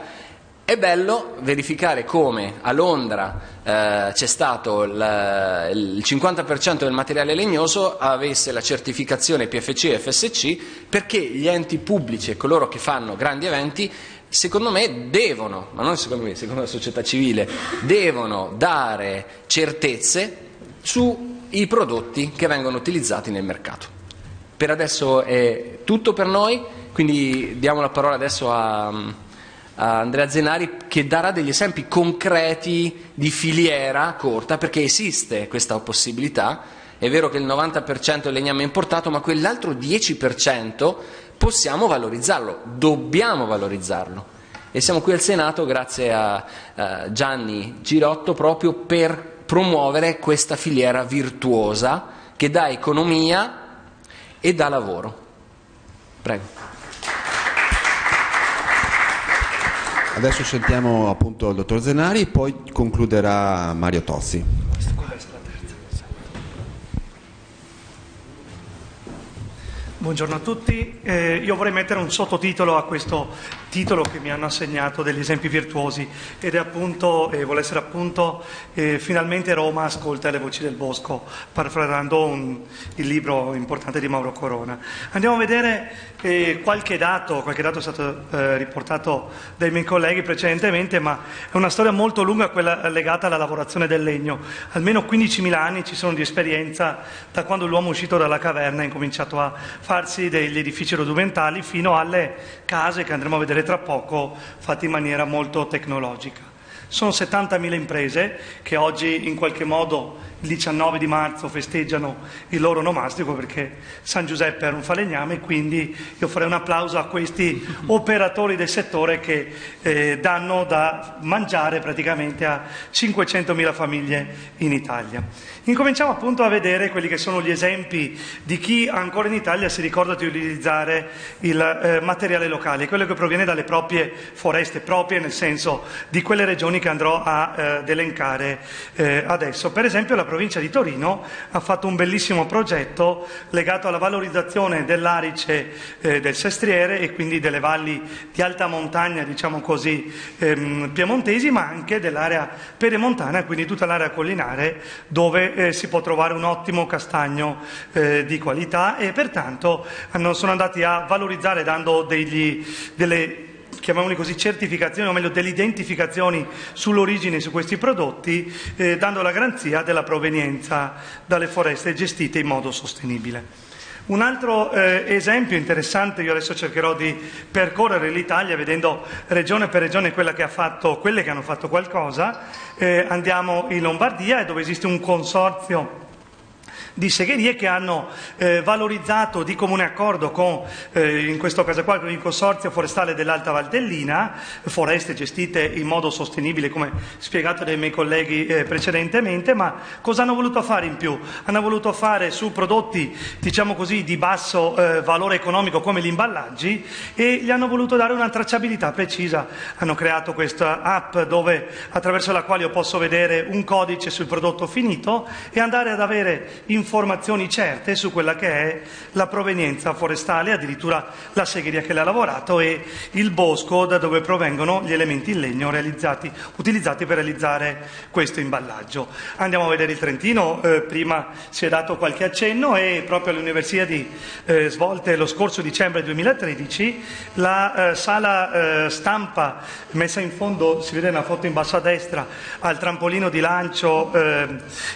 è bello verificare come a Londra eh, c'è stato il, il 50% del materiale legnoso avesse la certificazione PFC e FSC perché gli enti pubblici e coloro che fanno grandi eventi secondo me devono, ma non secondo me, secondo la società civile, devono dare certezze sui prodotti che vengono utilizzati nel mercato. Per adesso è tutto per noi, quindi diamo la parola adesso a Andrea Zenari che darà degli esempi concreti di filiera corta perché esiste questa possibilità. È vero che il 90% è legname importato, ma quell'altro 10% possiamo valorizzarlo, dobbiamo valorizzarlo. E siamo qui al Senato grazie a, a Gianni Girotto proprio per promuovere questa filiera virtuosa che dà economia e dà lavoro. Prego. Adesso sentiamo appunto il dottor Zenari, poi concluderà Mario Tozzi. Buongiorno a tutti, eh, io vorrei mettere un sottotitolo a questo titolo che mi hanno assegnato degli esempi virtuosi ed è appunto, eh, vuole essere appunto eh, Finalmente Roma ascolta le voci del bosco, parafrasando il libro importante di Mauro Corona. Andiamo a vedere eh, qualche dato, qualche dato è stato eh, riportato dai miei colleghi precedentemente, ma è una storia molto lunga quella legata alla lavorazione del legno. Almeno 15.000 anni ci sono di esperienza da quando l'uomo è uscito dalla caverna e ha incominciato a farsi degli edifici rudimentali fino alle case che andremo a vedere tra poco fatte in maniera molto tecnologica. Sono 70.000 imprese che oggi in qualche modo il 19 di marzo festeggiano il loro nomastico perché San Giuseppe era un falegname, quindi io farei un applauso a questi (laughs) operatori del settore che eh, danno da mangiare praticamente a 500.000 famiglie in Italia. Incominciamo appunto a vedere quelli che sono gli esempi di chi ancora in Italia si ricorda di utilizzare il eh, materiale locale, quello che proviene dalle proprie foreste, proprie nel senso di quelle regioni che andrò a eh, elencare eh, adesso. Per esempio la provincia di Torino ha fatto un bellissimo progetto legato alla valorizzazione dell'arice eh, del Sestriere e quindi delle valli di alta montagna, diciamo così, ehm, piemontesi, ma anche dell'area pedemontana, quindi tutta l'area collinare dove eh, si può trovare un ottimo castagno eh, di qualità e pertanto hanno, sono andati a valorizzare dando degli, delle chiamiamoli così, certificazioni, o meglio delle identificazioni sull'origine su questi prodotti, eh, dando la garanzia della provenienza dalle foreste gestite in modo sostenibile. Un altro eh, esempio interessante, io adesso cercherò di percorrere l'Italia vedendo regione per regione che fatto, quelle che hanno fatto qualcosa, eh, andiamo in Lombardia dove esiste un consorzio di segherie che hanno eh, valorizzato di comune accordo con, eh, in questo caso qua, con il Consorzio Forestale dell'Alta Valdellina, foreste gestite in modo sostenibile come spiegato dai miei colleghi eh, precedentemente, ma cosa hanno voluto fare in più? Hanno voluto fare su prodotti, diciamo così, di basso eh, valore economico come gli imballaggi e gli hanno voluto dare una tracciabilità precisa. Hanno creato questa app dove, attraverso la quale io posso vedere un codice sul prodotto finito e andare ad avere informazioni informazioni certe su quella che è la provenienza forestale, addirittura la segheria che l'ha lavorato e il bosco da dove provengono gli elementi in legno utilizzati per realizzare questo imballaggio. Andiamo a vedere il Trentino, eh, prima si è dato qualche accenno e proprio alle universiadi eh, svolte lo scorso dicembre 2013 la eh, sala eh, stampa messa in fondo, si vede una foto in basso a destra, al trampolino di lancio eh,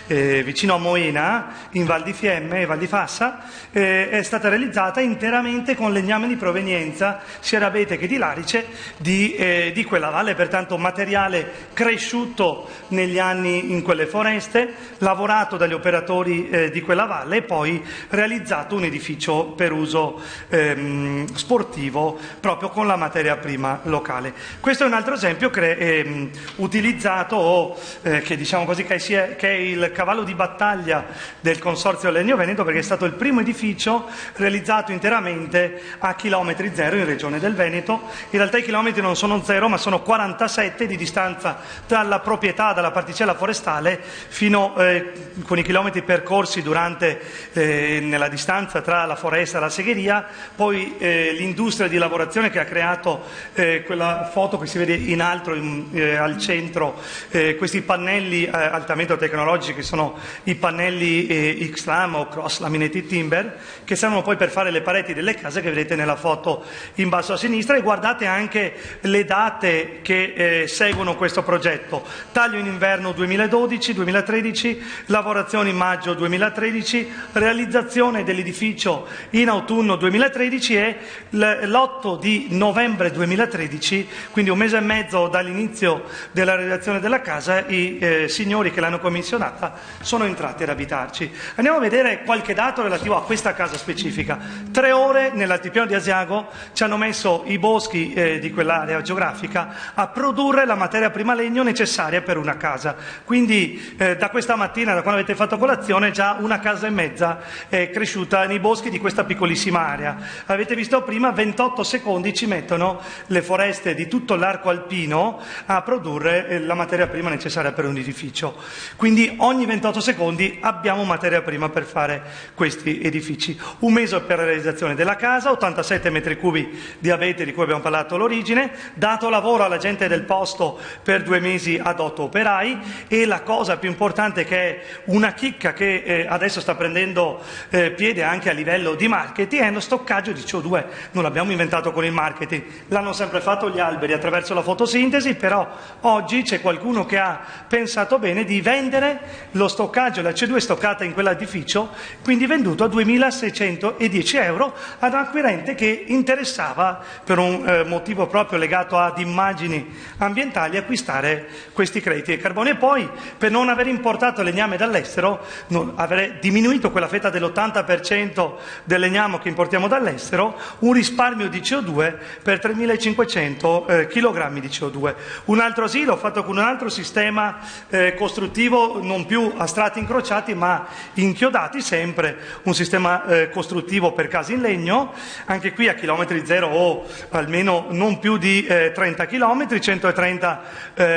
eh, vicino a Moena, in Val di Fiemme e Val di Fassa, eh, è stata realizzata interamente con legname di provenienza sia d'abete che di larice di, eh, di quella valle, pertanto materiale cresciuto negli anni in quelle foreste, lavorato dagli operatori eh, di quella valle e poi realizzato un edificio per uso ehm, sportivo proprio con la materia prima locale. Questo è un altro esempio cre- ehm, utilizzato o eh, che diciamo così che, è, che è il cavallo di battaglia del Consorzio Legno Veneto perché è stato il primo edificio realizzato interamente a chilometri zero in Regione del Veneto. In realtà i chilometri non sono zero ma sono 47 di distanza dalla proprietà, dalla particella forestale fino eh, con i chilometri percorsi durante, eh, nella distanza tra la foresta e la segheria, poi eh, l'industria di lavorazione che ha creato eh, quella foto che si vede in alto in, eh, al centro, eh, questi pannelli altamente tecnologici che sono i pannelli eh, X-Lam o Cross Laminated Timber che servono poi per fare le pareti delle case che vedete nella foto in basso a sinistra e guardate anche le date che eh, seguono questo progetto. Taglio in inverno 2012-2013, lavorazioni in maggio 2013, realizzazione dell'edificio in autunno 2013 e l'8 di novembre 2013, quindi un mese e mezzo dall'inizio della realizzazione della casa, i eh, signori che l'hanno commissionata sono entrati ad abitarci. Andiamo a vedere qualche dato relativo a questa casa specifica. Tre ore nell'altipiano di Asiago ci hanno messo i boschi eh, di quell'area geografica a produrre la materia prima legno necessaria per una casa. Quindi eh, da questa mattina, da quando avete fatto colazione, già una casa e mezza è cresciuta nei boschi di questa piccolissima area. Avete visto prima, 28 secondi ci mettono le foreste di tutto l'arco alpino a produrre eh, la materia prima necessaria per un edificio. Quindi ogni 28 secondi abbiamo materia prima per fare questi edifici. Un mese per la realizzazione della casa, 87 metri cubi di abete di cui abbiamo parlato all'origine, dato lavoro alla gente del posto per due mesi ad otto operai e la cosa più importante che è una chicca che eh, adesso sta prendendo eh, piede anche a livello di marketing è lo stoccaggio di CO2. Non l'abbiamo inventato con il marketing, l'hanno sempre fatto gli alberi attraverso la fotosintesi, però oggi c'è qualcuno che ha pensato bene di vendere lo stoccaggio, la CO2 stoccata in quell'edificio, quindi venduto a 2.610 euro ad un acquirente che interessava, per un eh, motivo proprio legato ad immagini ambientali, acquistare questi crediti di carbone. E poi, per non aver importato legname dall'estero, non, aver diminuito quella fetta dell'80% del legname che importiamo dall'estero, un risparmio di CO2 per 3.500 eh, kg di CO2. Un altro asilo fatto con un altro sistema eh, costruttivo non più a strati incrociati ma inchiodati sempre, un sistema eh, costruttivo per case in legno, anche qui a chilometri zero o almeno non più di eh, 30 km, 130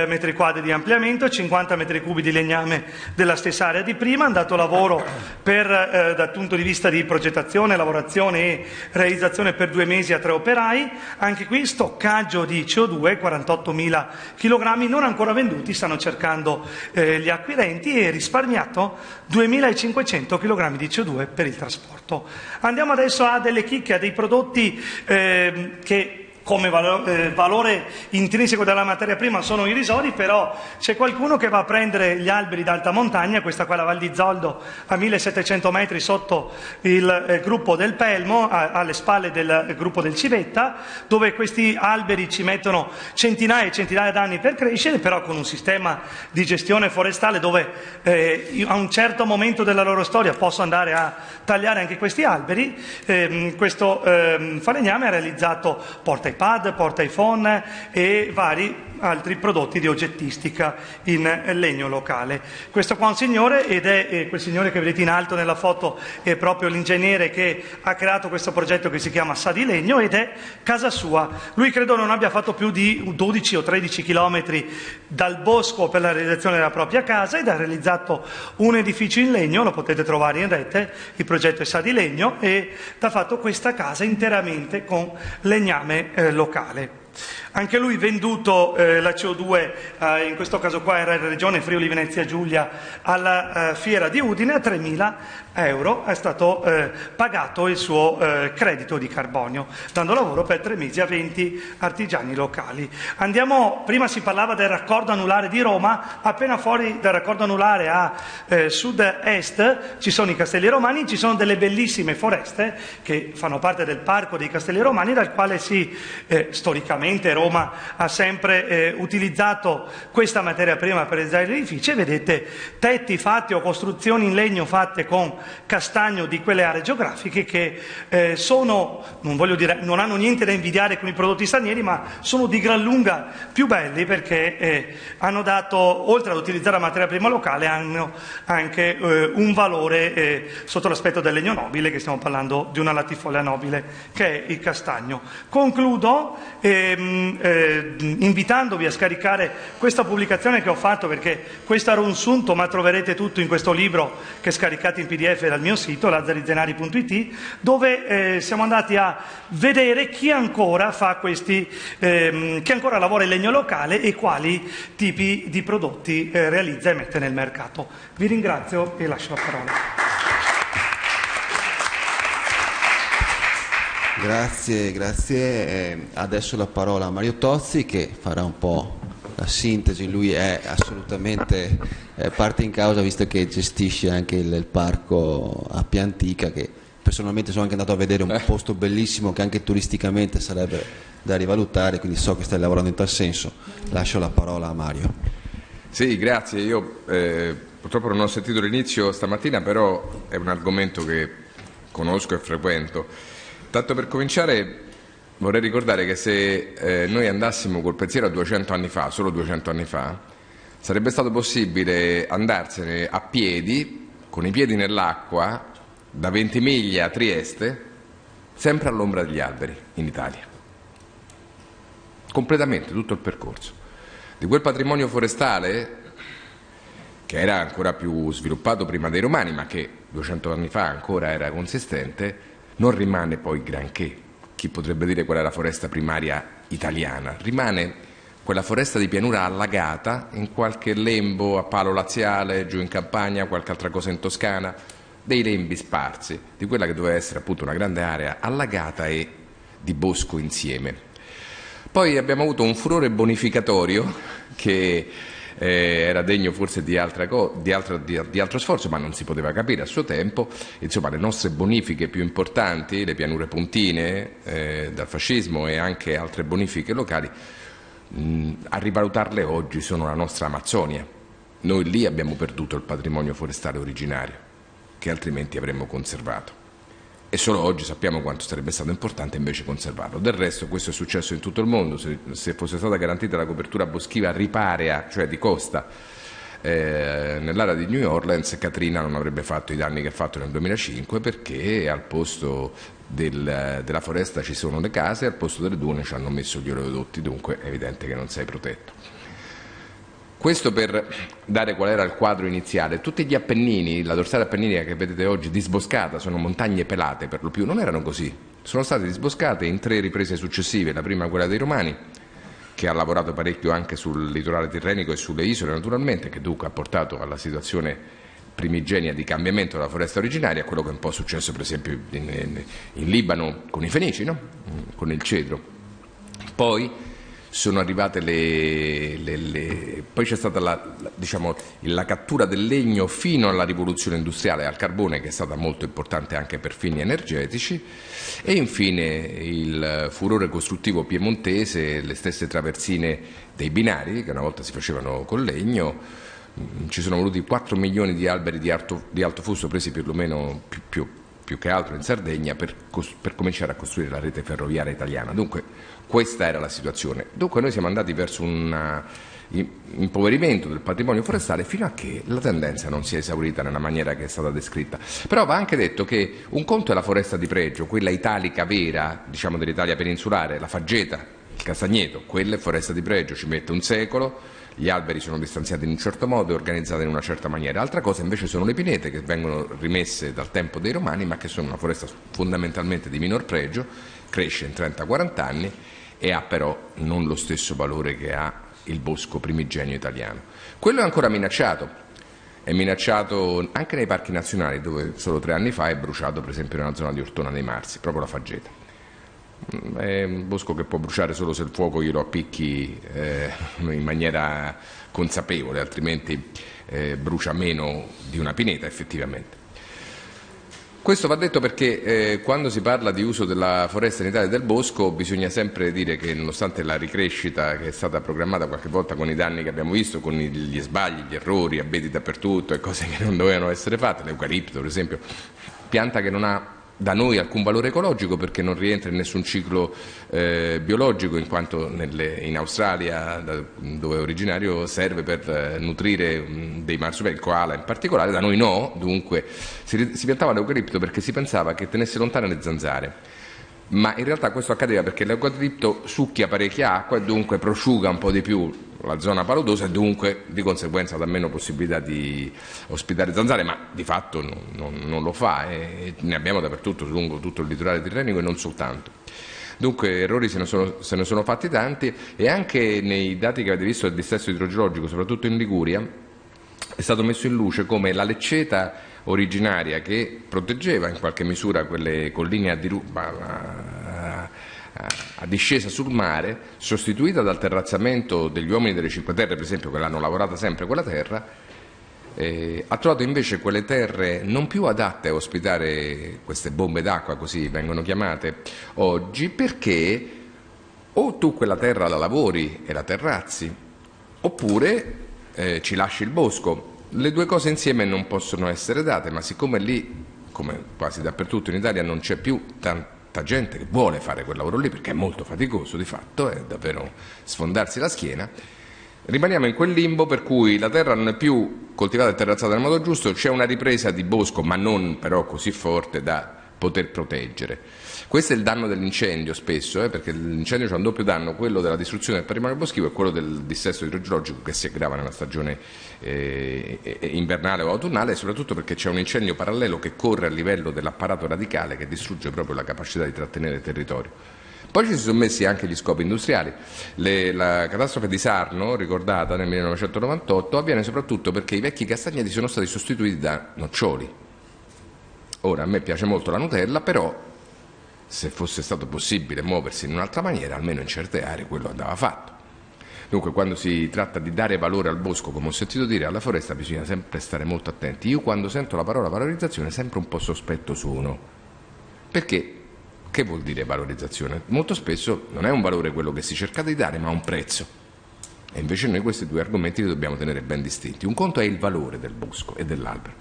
metri quadri di ampliamento, 50 metri cubi di legname della stessa area di prima, andato lavoro per, eh, dal punto di vista di progettazione, lavorazione e realizzazione per due mesi a tre operai, anche qui stoccaggio di CO2, 48.000 kg non ancora venduti, stanno cercando eh, gli acquirenti e risparmiato 2.500 kg di CO2 per il trasporto. Andiamo adesso a delle chicche, a dei prodotti eh, che come valore, eh, valore intrinseco della materia prima sono irrisori, però c'è qualcuno che va a prendere gli alberi d'alta montagna, questa qua è la Val di Zoldo a 1700 metri sotto il eh, gruppo del Pelmo, a, alle spalle del eh, gruppo del Civetta, dove questi alberi ci mettono centinaia e centinaia d'anni per crescere, però con un sistema di gestione forestale dove eh, a un certo momento della loro storia posso andare a tagliare anche questi alberi. Ehm, questo ehm, falegname ha realizzato porta iPad, porta iPhone e vari altri prodotti di oggettistica in legno locale. Questo qua è un signore ed è eh, quel signore che vedete in alto nella foto è proprio l'ingegnere che ha creato questo progetto che si chiama Sa di Legno ed è casa sua. Lui credo non abbia fatto più di 12 o 13 chilometri dal bosco per la realizzazione della propria casa ed ha realizzato un edificio in legno, lo potete trovare in rete, il progetto è Sa di Legno e ha fatto questa casa interamente con legname eh, locale. Anche lui venduto eh, la CO2, eh, in questo caso qua era in regione Friuli Venezia Giulia, alla eh, fiera di Udine a 3.000 euro è stato eh, pagato il suo eh, credito di carbonio, dando lavoro per tre mesi a 20 artigiani locali. Andiamo, prima si parlava del raccordo anulare di Roma, appena fuori dal raccordo anulare a eh, sud-est ci sono i Castelli Romani, ci sono delle bellissime foreste che fanno parte del parco dei Castelli Romani, dal quale si storicamente Roma ha sempre eh, utilizzato questa materia prima per realizzare gli edifici vedete tetti fatti o costruzioni in legno fatte con castagno di quelle aree geografiche che eh, sono, non, dire, non, hanno niente da invidiare con i prodotti stranieri, ma sono di gran lunga più belli perché eh, hanno dato, oltre ad utilizzare la materia prima locale, hanno anche eh, un valore eh, sotto l'aspetto del legno nobile, che stiamo parlando di una latifoglia nobile che è il castagno. Concludo ehm, eh, invitandovi a scaricare questa pubblicazione che ho fatto perché questo era un sunto, ma troverete tutto in questo libro che scaricate in pdf dal mio sito, lazzarizenari.it, dove eh, siamo andati a vedere chi ancora questi, ehm, chi ancora lavora in legno locale e quali tipi di prodotti eh, realizza e mette nel mercato. Vi ringrazio e lascio la parola. Grazie, grazie. Eh, adesso la parola a Mario Tozzi che farà un po' la sintesi. Lui è assolutamente eh, parte in causa visto che gestisce anche il, il parco a Piantica che personalmente sono anche andato a vedere un eh. posto bellissimo che anche turisticamente sarebbe da rivalutare, quindi so che stai lavorando in tal senso. Lascio la parola a Mario. Sì, grazie. Io eh, purtroppo non ho sentito l'inizio stamattina, però è un argomento che conosco e frequento. Tanto per cominciare vorrei ricordare che se eh, noi andassimo col pensiero a 200 anni fa, solo 200 anni fa, sarebbe stato possibile andarsene a piedi, con i piedi nell'acqua, da Ventimiglia a Trieste, sempre all'ombra degli alberi in Italia. Completamente tutto il percorso. Di quel patrimonio forestale, che era ancora più sviluppato prima dei Romani, ma che 200 anni fa ancora era consistente, non rimane poi granché. Chi potrebbe dire qual è la foresta primaria italiana? Rimane quella foresta di pianura allagata in qualche lembo a palo laziale, giù in campagna, qualche altra cosa in Toscana, dei lembi sparsi, di quella che doveva essere appunto una grande area allagata e di bosco insieme. Poi abbiamo avuto un furore bonificatorio che eh, era degno forse di, di, altra, di, di, altro sforzo, ma non si poteva capire a suo tempo. Insomma, le nostre bonifiche più importanti, le pianure puntine eh, dal fascismo e anche altre bonifiche locali, mh, a rivalutarle oggi sono la nostra Amazzonia. Noi lì abbiamo perduto il patrimonio forestale originario, che altrimenti avremmo conservato e solo oggi sappiamo quanto sarebbe stato importante invece conservarlo. Del resto questo è successo in tutto il mondo, se, se fosse stata garantita la copertura boschiva riparea, cioè di costa, eh, nell'area di New Orleans Katrina non avrebbe fatto i danni che ha fatto nel 2005 perché al posto del, della foresta ci sono le case al posto delle dune ci hanno messo gli oleodotti, dunque è evidente che non sei protetto. Questo per dare qual era il quadro iniziale. Tutti gli Appennini, la dorsale appenninica che vedete oggi disboscata, sono montagne pelate per lo più, non erano così. Sono state disboscate in tre riprese successive, la prima quella dei Romani, che ha lavorato parecchio anche sul litorale tirrenico e sulle isole naturalmente, che dunque ha portato alla situazione primigenia di cambiamento della foresta originaria, quello che è un po' successo per esempio in, in, in Libano con i Fenici, no? con il cedro. Poi sono arrivate le, le, le... poi c'è stata la, la, diciamo, la, cattura del legno fino alla rivoluzione industriale al carbone che è stata molto importante anche per fini energetici e infine il furore costruttivo piemontese, le stesse traversine dei binari che una volta si facevano con legno, mm, ci sono voluti 4 milioni di alberi di alto, di alto fusto presi perlomeno più, più, più, che altro in Sardegna per, per cominciare a costruire la rete ferroviaria italiana. Dunque questa era la situazione. Dunque noi siamo andati verso un uh, impoverimento del patrimonio forestale fino a che la tendenza non si è esaurita nella maniera che è stata descritta. Però va anche detto che un conto è la foresta di pregio, quella italica vera, diciamo dell'Italia peninsulare, la faggeta, il castagneto, quella è foresta di pregio, ci mette un secolo, gli alberi sono distanziati in un certo modo e organizzati in una certa maniera. Altra cosa invece sono le pinete che vengono rimesse dal tempo dei romani ma che sono una foresta fondamentalmente di minor pregio, cresce in 30-40 anni e ha però non lo stesso valore che ha il bosco primigenio italiano. Quello è ancora minacciato, è minacciato anche nei parchi nazionali dove solo tre anni fa è bruciato per esempio nella zona di Ortona dei Marsi, proprio la faggeta. Mm, è un bosco che può bruciare solo se il fuoco glielo appicchi eh, in maniera consapevole, altrimenti eh, brucia meno di una pineta effettivamente. Questo va detto perché eh, quando si parla di uso della foresta in Italia e del bosco bisogna sempre dire che nonostante la ricrescita che è stata programmata qualche volta con i danni che abbiamo visto, con gli sbagli, gli errori, abeti dappertutto e cose (laughs) che non dovevano essere fatte, l'eucalipto per esempio, pianta che non ha da noi alcun valore ecologico perché non rientra in nessun ciclo eh, biologico in quanto nelle, in Australia da, dove è originario serve per eh, nutrire mh, dei marsupilami, il koala in particolare, da noi no, dunque si, si piantava l'eucalipto perché si pensava che tenesse lontane le zanzare ma in realtà questo accadeva perché l'eucalipto succhia parecchia acqua e dunque prosciuga un po' di più la zona paludosa e dunque di conseguenza dà meno possibilità di ospitare zanzare, ma di fatto non, non, non lo fa e ne abbiamo dappertutto lungo tutto il litorale tirrenico e non soltanto. Dunque errori se ne, sono, se ne, sono, fatti tanti e anche nei dati che avete visto del dissesto idrogeologico, soprattutto in Liguria, è stato messo in luce come la lecceta originaria che proteggeva in qualche misura quelle colline a diruba, a discesa sul mare, sostituita dal terrazzamento degli uomini delle Cinque Terre, per esempio, che l'hanno lavorata sempre quella terra, eh, ha trovato invece quelle terre non più adatte a ospitare queste bombe d'acqua, così vengono chiamate oggi, perché o tu quella terra la lavori e la terrazzi, oppure eh, ci lasci il bosco. Le due cose insieme non possono essere date, ma siccome lì, come quasi dappertutto in Italia, non c'è più tanta gente che vuole fare quel lavoro lì perché è molto faticoso di fatto, è davvero sfondarsi la schiena. Rimaniamo in quel limbo per cui la terra non è più coltivata e terrazzata nel modo giusto, c'è una ripresa di bosco, ma non però così forte da poter proteggere. Questo è il danno dell'incendio spesso, eh, perché l'incendio ha un doppio danno, quello della distruzione del patrimonio boschivo e quello del dissesto idrogeologico che si aggrava nella stagione eh, invernale o autunnale, soprattutto perché c'è un incendio parallelo che corre a livello dell'apparato radicale che distrugge proprio la capacità di trattenere il territorio. Poi ci si sono messi anche gli scopi industriali. Le, la catastrofe di Sarno, ricordata nel 1998, avviene soprattutto perché i vecchi castagneti sono stati sostituiti da noccioli. Ora, a me piace molto la Nutella, però se fosse stato possibile muoversi in un'altra maniera, almeno in certe aree quello andava fatto. Dunque quando si tratta di dare valore al bosco, come ho sentito dire, alla foresta bisogna sempre stare molto attenti. Io quando sento la parola valorizzazione sempre un po' sospetto sono. Perché? Che vuol dire valorizzazione? Molto spesso non è un valore quello che si cerca di dare, ma un prezzo. E invece noi questi due argomenti li dobbiamo tenere ben distinti. Un conto è il valore del bosco e dell'albero,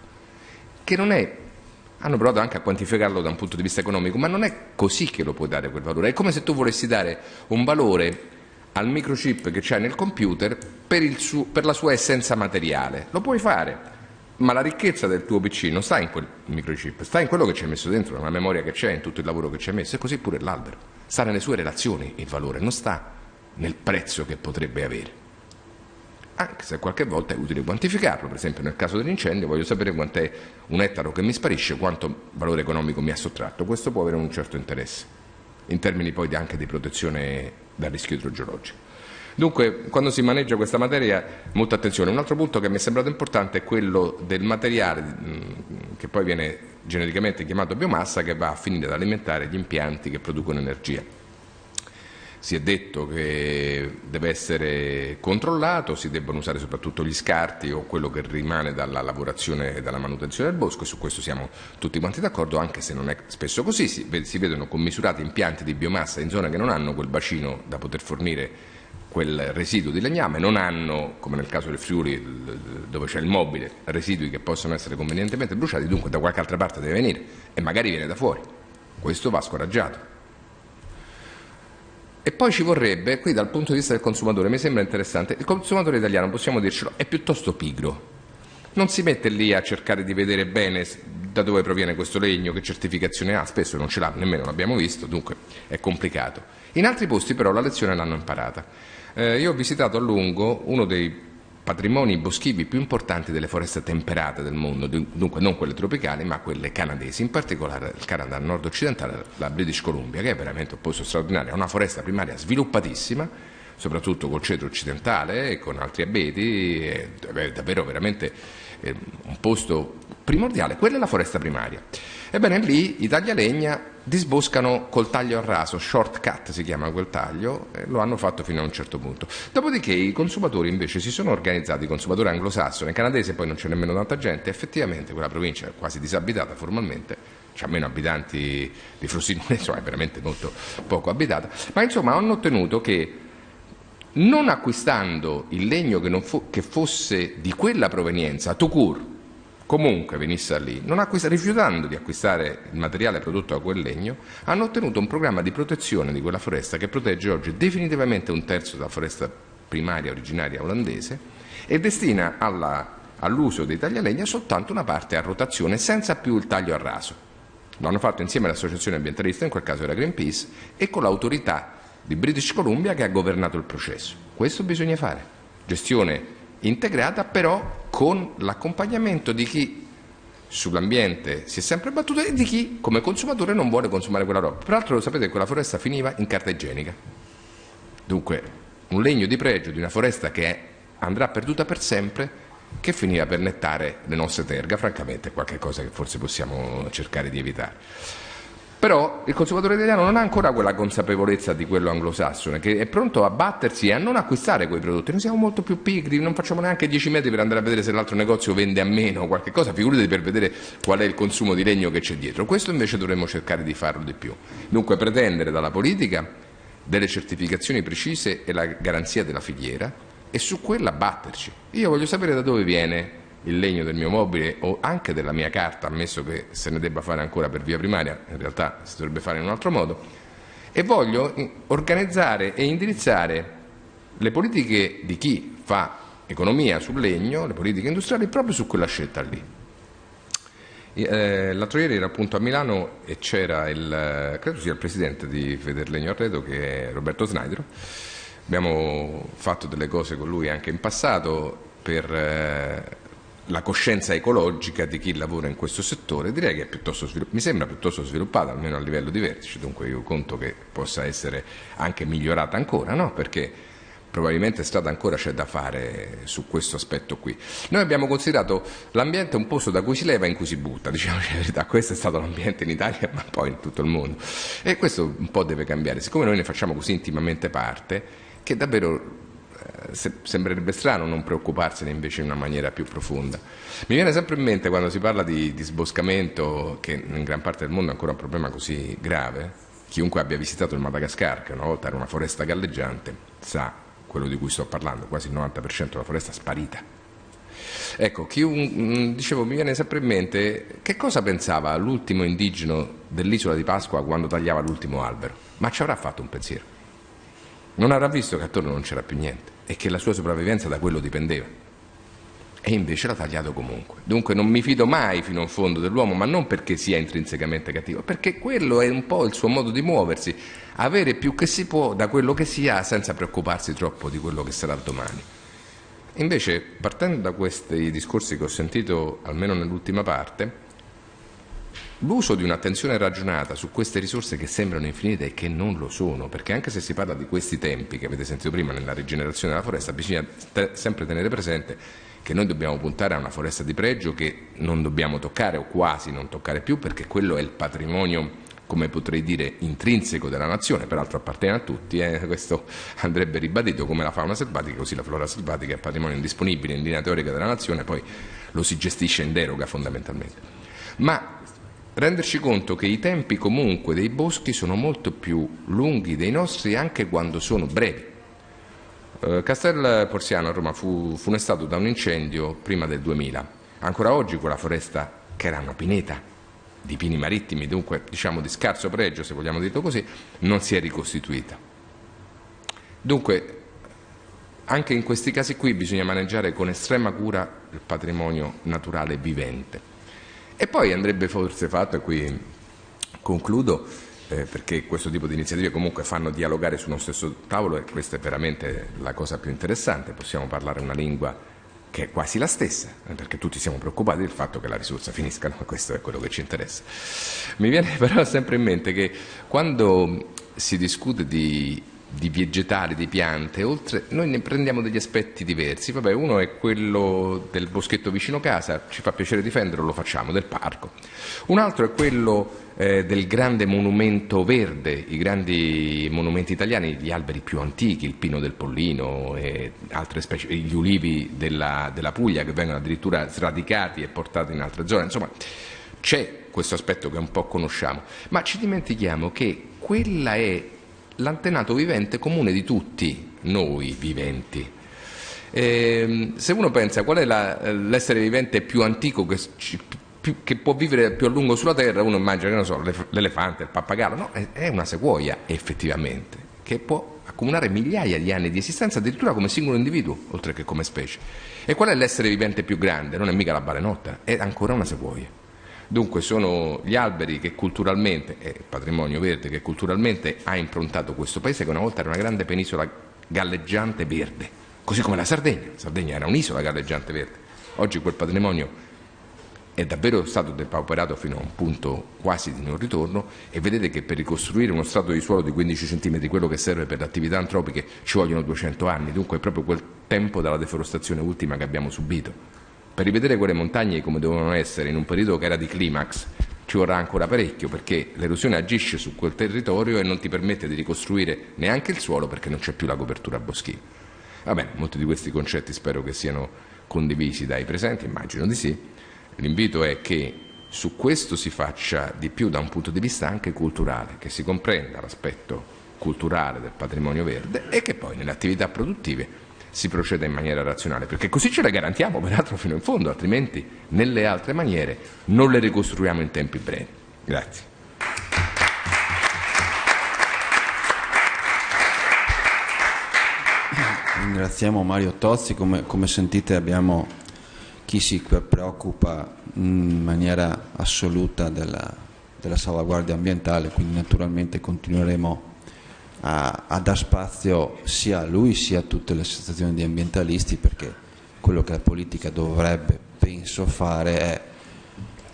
che non è hanno provato anche a quantificarlo da un punto di vista economico, ma non è così che lo puoi dare quel valore. È come se tu volessi dare un valore al microchip che c'è nel computer per, suo, per, la sua essenza materiale. Lo puoi fare, ma la ricchezza del tuo PC non sta in quel microchip, sta in quello che ci hai messo dentro, nella memoria che c'è, in tutto il lavoro che ci hai messo, e così pure l'albero. Sta nelle sue relazioni il valore, non sta nel prezzo che potrebbe avere anche se qualche volta è utile quantificarlo, per esempio nel caso dell'incendio voglio sapere quant'è un ettaro che mi sparisce, quanto valore economico mi ha sottratto, questo può avere un certo interesse, in termini poi anche di protezione dal rischio idrogeologico. Dunque, quando si maneggia questa materia, molta attenzione. Un altro punto che mi è sembrato importante è quello del materiale che poi viene genericamente chiamato biomassa, che va a finire ad alimentare gli impianti che producono energia si è detto che deve essere controllato, si debbono usare soprattutto gli scarti o quello che rimane dalla lavorazione e dalla manutenzione del bosco e su questo siamo tutti quanti d'accordo, anche se non è spesso così, si vedono commisurati impianti di biomassa in zone che non hanno quel bacino da poter fornire quel residuo di legname, non hanno, come nel caso del Friuli dove c'è il mobile, residui che possono essere convenientemente bruciati, dunque da qualche altra parte deve venire e magari viene da fuori. Questo va scoraggiato. E poi ci vorrebbe, qui dal punto di vista del consumatore, mi sembra interessante, il consumatore italiano, possiamo dircelo, è piuttosto pigro. Non si mette lì a cercare di vedere bene da dove proviene questo legno, che certificazione ha, spesso non ce l'ha, nemmeno l'abbiamo visto, dunque è complicato. In altri posti però la lezione l'hanno imparata. Eh, io ho visitato a lungo uno dei patrimoni boschivi più importanti delle foreste temperate del mondo, dunque non quelle tropicali ma quelle canadesi, in particolare il Canada nord-occidentale, la British Columbia, che è veramente un posto straordinario, è una foresta primaria sviluppatissima, soprattutto col cedro occidentale e con altri abeti, è davvero veramente eh, un posto primordiale, quella è la foresta primaria. Ebbene lì i taglialegna disboscano col taglio a raso, shortcut si chiama quel taglio, e lo hanno fatto fino a un certo punto. Dopodiché i consumatori invece si sono organizzati, i consumatori anglosassoni, canadesi poi non c'è nemmeno tanta gente, effettivamente quella provincia è quasi disabitata formalmente, c'ha meno abitanti di Frosinone, (laughs) insomma è veramente molto poco abitata, ma insomma hanno ottenuto che non acquistando il legno che, fo- che fosse di quella provenienza, Tucur, comunque venisse lì, acquista- rifiutando di acquistare il materiale prodotto da quel legno, hanno ottenuto un programma di protezione di quella foresta che protegge oggi definitivamente un terzo della foresta primaria originaria olandese e destina all'uso dei taglialegna soltanto una parte a rotazione senza più il taglio a raso. Lo hanno fatto insieme all'associazione ambientalista, in quel caso era Greenpeace, e con l'autorità di British Columbia che ha governato il processo. Questo bisogna fare. Gestione integrata però con l'accompagnamento di chi sull'ambiente si è sempre battuto e di chi come consumatore non vuole consumare quella roba. Peraltro lo sapete quella foresta finiva in carta igienica. Dunque un legno di pregio di una foresta che andrà perduta per sempre che finiva per nettare le nostre terga, francamente è qualcosa che forse possiamo cercare di evitare. Però il consumatore italiano non ha ancora quella consapevolezza di quello anglosassone, che è pronto a battersi e a non acquistare quei prodotti. Noi siamo molto più pigri, non facciamo neanche 10 metri per andare a vedere se l'altro negozio vende a meno qualche cosa, figurati per vedere qual è il consumo di legno che c'è dietro. Questo invece dovremmo cercare di farlo di più. Dunque pretendere dalla politica delle certificazioni precise e la garanzia della filiera e su quella batterci. Io voglio sapere da dove viene il legno del mio mobile o anche della mia carta, ammesso che se ne debba fare ancora per via primaria, in realtà si dovrebbe fare in un altro modo, e voglio organizzare e indirizzare le politiche di chi fa economia sul legno, le politiche industriali, proprio su quella scelta lì. Eh, l'altro ieri era appunto a Milano e c'era il, credo sia il presidente di Federlegno Arredo che è Roberto Snaidro. Abbiamo fatto delle cose con lui anche in passato per eh, la coscienza ecologica di chi lavora in questo settore direi che mi sembra piuttosto sviluppata, almeno a livello di vertice, dunque io conto che possa essere anche migliorata ancora, no? perché probabilmente strada ancora c'è da fare su questo aspetto qui. Noi abbiamo considerato l'ambiente un posto da cui si leva e in cui si butta, diciamo la verità, questo è stato l'ambiente in Italia (laughs) ma poi in tutto il mondo e questo un po' deve cambiare, siccome noi ne facciamo così intimamente parte che davvero sembrerebbe strano non preoccuparsene invece in una maniera più profonda. Mi viene sempre in mente quando si parla di, di sboscamento, che in gran parte del mondo è ancora un problema così grave, chiunque abbia visitato il Madagascar, che una volta era una foresta galleggiante, sa quello di cui sto parlando, quasi il 90% della foresta sparita. Ecco, un, dicevo, mi viene sempre in mente che cosa pensava l'ultimo indigeno dell'isola di Pasqua quando tagliava l'ultimo albero, ma ci avrà fatto un pensiero. Non avrà visto che attorno non c'era più niente e che la sua sopravvivenza da quello dipendeva. E invece l'ha tagliato comunque. Dunque non mi fido mai fino in fondo dell'uomo, ma non perché sia intrinsecamente cattivo, perché quello è un po' il suo modo di muoversi, avere più che si può da quello che si ha senza preoccuparsi troppo di quello che sarà domani. Invece, partendo da questi discorsi che ho sentito, almeno nell'ultima parte, L'uso di un'attenzione ragionata su queste risorse che sembrano infinite e che non lo sono, perché anche se si parla di questi tempi che avete sentito prima nella rigenerazione della foresta, bisogna te- sempre tenere presente che noi dobbiamo puntare a una foresta di pregio che non dobbiamo toccare o quasi non toccare più perché quello è il patrimonio come potrei dire, intrinseco della nazione, peraltro appartiene a tutti, eh, (laughs) questo andrebbe ribadito come la fauna selvatica, così la flora selvatica è patrimonio indisponibile in linea teorica della nazione, poi lo si gestisce in deroga fondamentalmente. Ma renderci conto che i tempi comunque dei boschi sono molto più lunghi dei nostri anche quando sono brevi. Eh, Castel Porziano a Roma fu funestato da un incendio prima del 2000. Ancora oggi quella foresta, che era una pineta di pini marittimi, dunque diciamo di scarso pregio, se vogliamo dirlo così, non si è ricostituita. Dunque, anche in questi casi qui bisogna maneggiare con estrema cura il patrimonio naturale vivente. E poi andrebbe forse fatto, e qui concludo, eh, perché questo tipo di iniziative comunque fanno dialogare su uno stesso tavolo e questa è veramente la cosa più interessante, possiamo parlare una lingua che è quasi la stessa, perché tutti siamo preoccupati del fatto che la risorsa finisca, no? (laughs) questo è quello che ci interessa. Mi viene (laughs) però sempre in mente che quando si discute di di vegetali, di piante, oltre, noi ne prendiamo degli aspetti diversi. Vabbè, uno è quello del boschetto vicino casa, ci fa piacere difenderlo, lo facciamo, del parco. Un altro è quello eh, del grande monumento verde, i grandi monumenti italiani, gli alberi più antichi, il pino del Pollino e altre specie, gli ulivi della, della Puglia che vengono addirittura sradicati e portati in altre zone. Insomma, c'è questo aspetto che un po' conosciamo, ma ci dimentichiamo che quella è l'antenato vivente comune di tutti noi viventi. Eh, se uno pensa qual è la, l'essere vivente più antico che, che, può vivere più a lungo sulla Terra, uno immagina so, l'elefante, il pappagallo, no, è una sequoia effettivamente, che può accumulare migliaia di anni di esistenza addirittura come singolo individuo, oltre che come specie. E qual è l'essere vivente più grande? Non è mica la balenotta, è ancora una sequoia. Dunque sono gli alberi che culturalmente, è patrimonio verde, che culturalmente ha improntato questo paese che una volta era una grande penisola galleggiante verde, così come la Sardegna. La Sardegna era un'isola galleggiante verde. Oggi quel patrimonio è davvero stato depauperato fino a un punto quasi di non ritorno e vedete che per ricostruire uno strato di suolo di 15 cm, quello che serve per le attività antropiche, ci vogliono 200 anni, dunque è proprio quel tempo dalla deforestazione ultima che abbiamo subito. Per rivedere quelle montagne come dovevano essere in un periodo che era di climax ci vorrà ancora parecchio perché l'erosione agisce su quel territorio e non ti permette di ricostruire neanche il suolo perché non c'è più la copertura boschiva. Va bene, molti di questi concetti spero che siano condivisi dai presenti, immagino di sì. L'invito è che su questo si faccia di più da un punto di vista anche culturale, che si comprenda l'aspetto culturale del patrimonio verde e che poi nelle attività produttive si proceda in maniera razionale, perché così ce le garantiamo peraltro fino in fondo, altrimenti nelle altre maniere non le ricostruiamo in tempi brevi. Grazie. Ringraziamo Mario Tozzi, come, come sentite abbiamo chi si preoccupa in maniera assoluta della, della salvaguardia ambientale, quindi naturalmente continueremo a, a dar spazio sia a lui sia a tutte le associazioni di ambientalisti perché quello che la politica dovrebbe, penso, fare è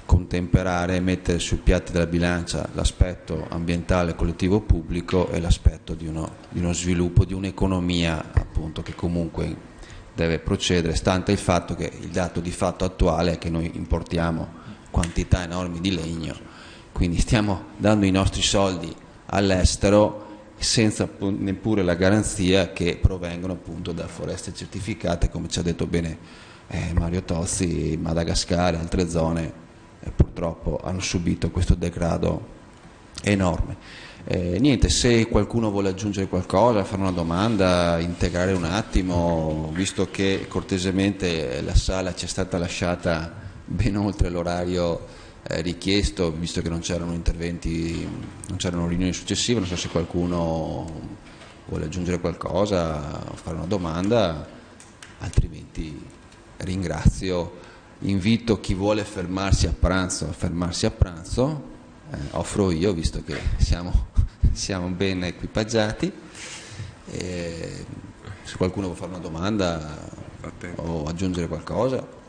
contemperare e mettere sui piatti della bilancia l'aspetto ambientale collettivo pubblico e l'aspetto di, di uno, sviluppo di un'economia appunto che comunque deve procedere, stante il fatto che il dato di fatto attuale è che noi importiamo quantità enormi di legno, quindi stiamo dando i nostri soldi all'estero senza neppure la garanzia che provengono appunto da foreste certificate, come ci ha detto bene eh, Mario Tozzi, Madagascar e altre zone eh, purtroppo hanno subito questo degrado enorme. Eh, niente, se qualcuno vuole aggiungere qualcosa, fare una domanda, integrare un attimo, visto che cortesemente la sala ci è stata lasciata ben oltre l'orario richiesto, visto che non c'erano interventi, non c'erano riunioni successive, non so se qualcuno vuole aggiungere qualcosa, fare una domanda, altrimenti ringrazio, invito chi vuole fermarsi a pranzo a fermarsi a pranzo, eh, offro io visto che siamo, (laughs) siamo ben equipaggiati. E se qualcuno vuole fare una domanda o aggiungere qualcosa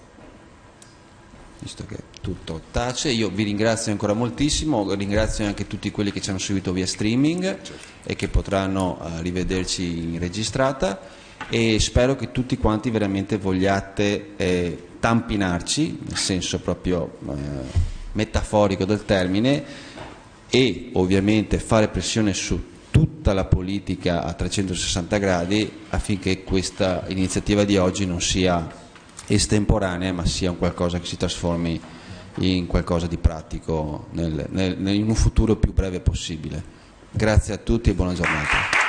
visto che tutto tace. Io vi ringrazio ancora moltissimo, ringrazio anche tutti quelli che ci hanno seguito via streaming certo. e che potranno uh, rivederci in registrata e spero che tutti quanti veramente vogliate eh, tampinarci, nel senso proprio eh, metaforico del termine, e ovviamente fare pressione su tutta la politica a 360 gradi affinché questa iniziativa di oggi non sia estemporanea ma sia un qualcosa che si trasformi in qualcosa di pratico nel, nel, in un futuro più breve possibile. Grazie a tutti e buona giornata.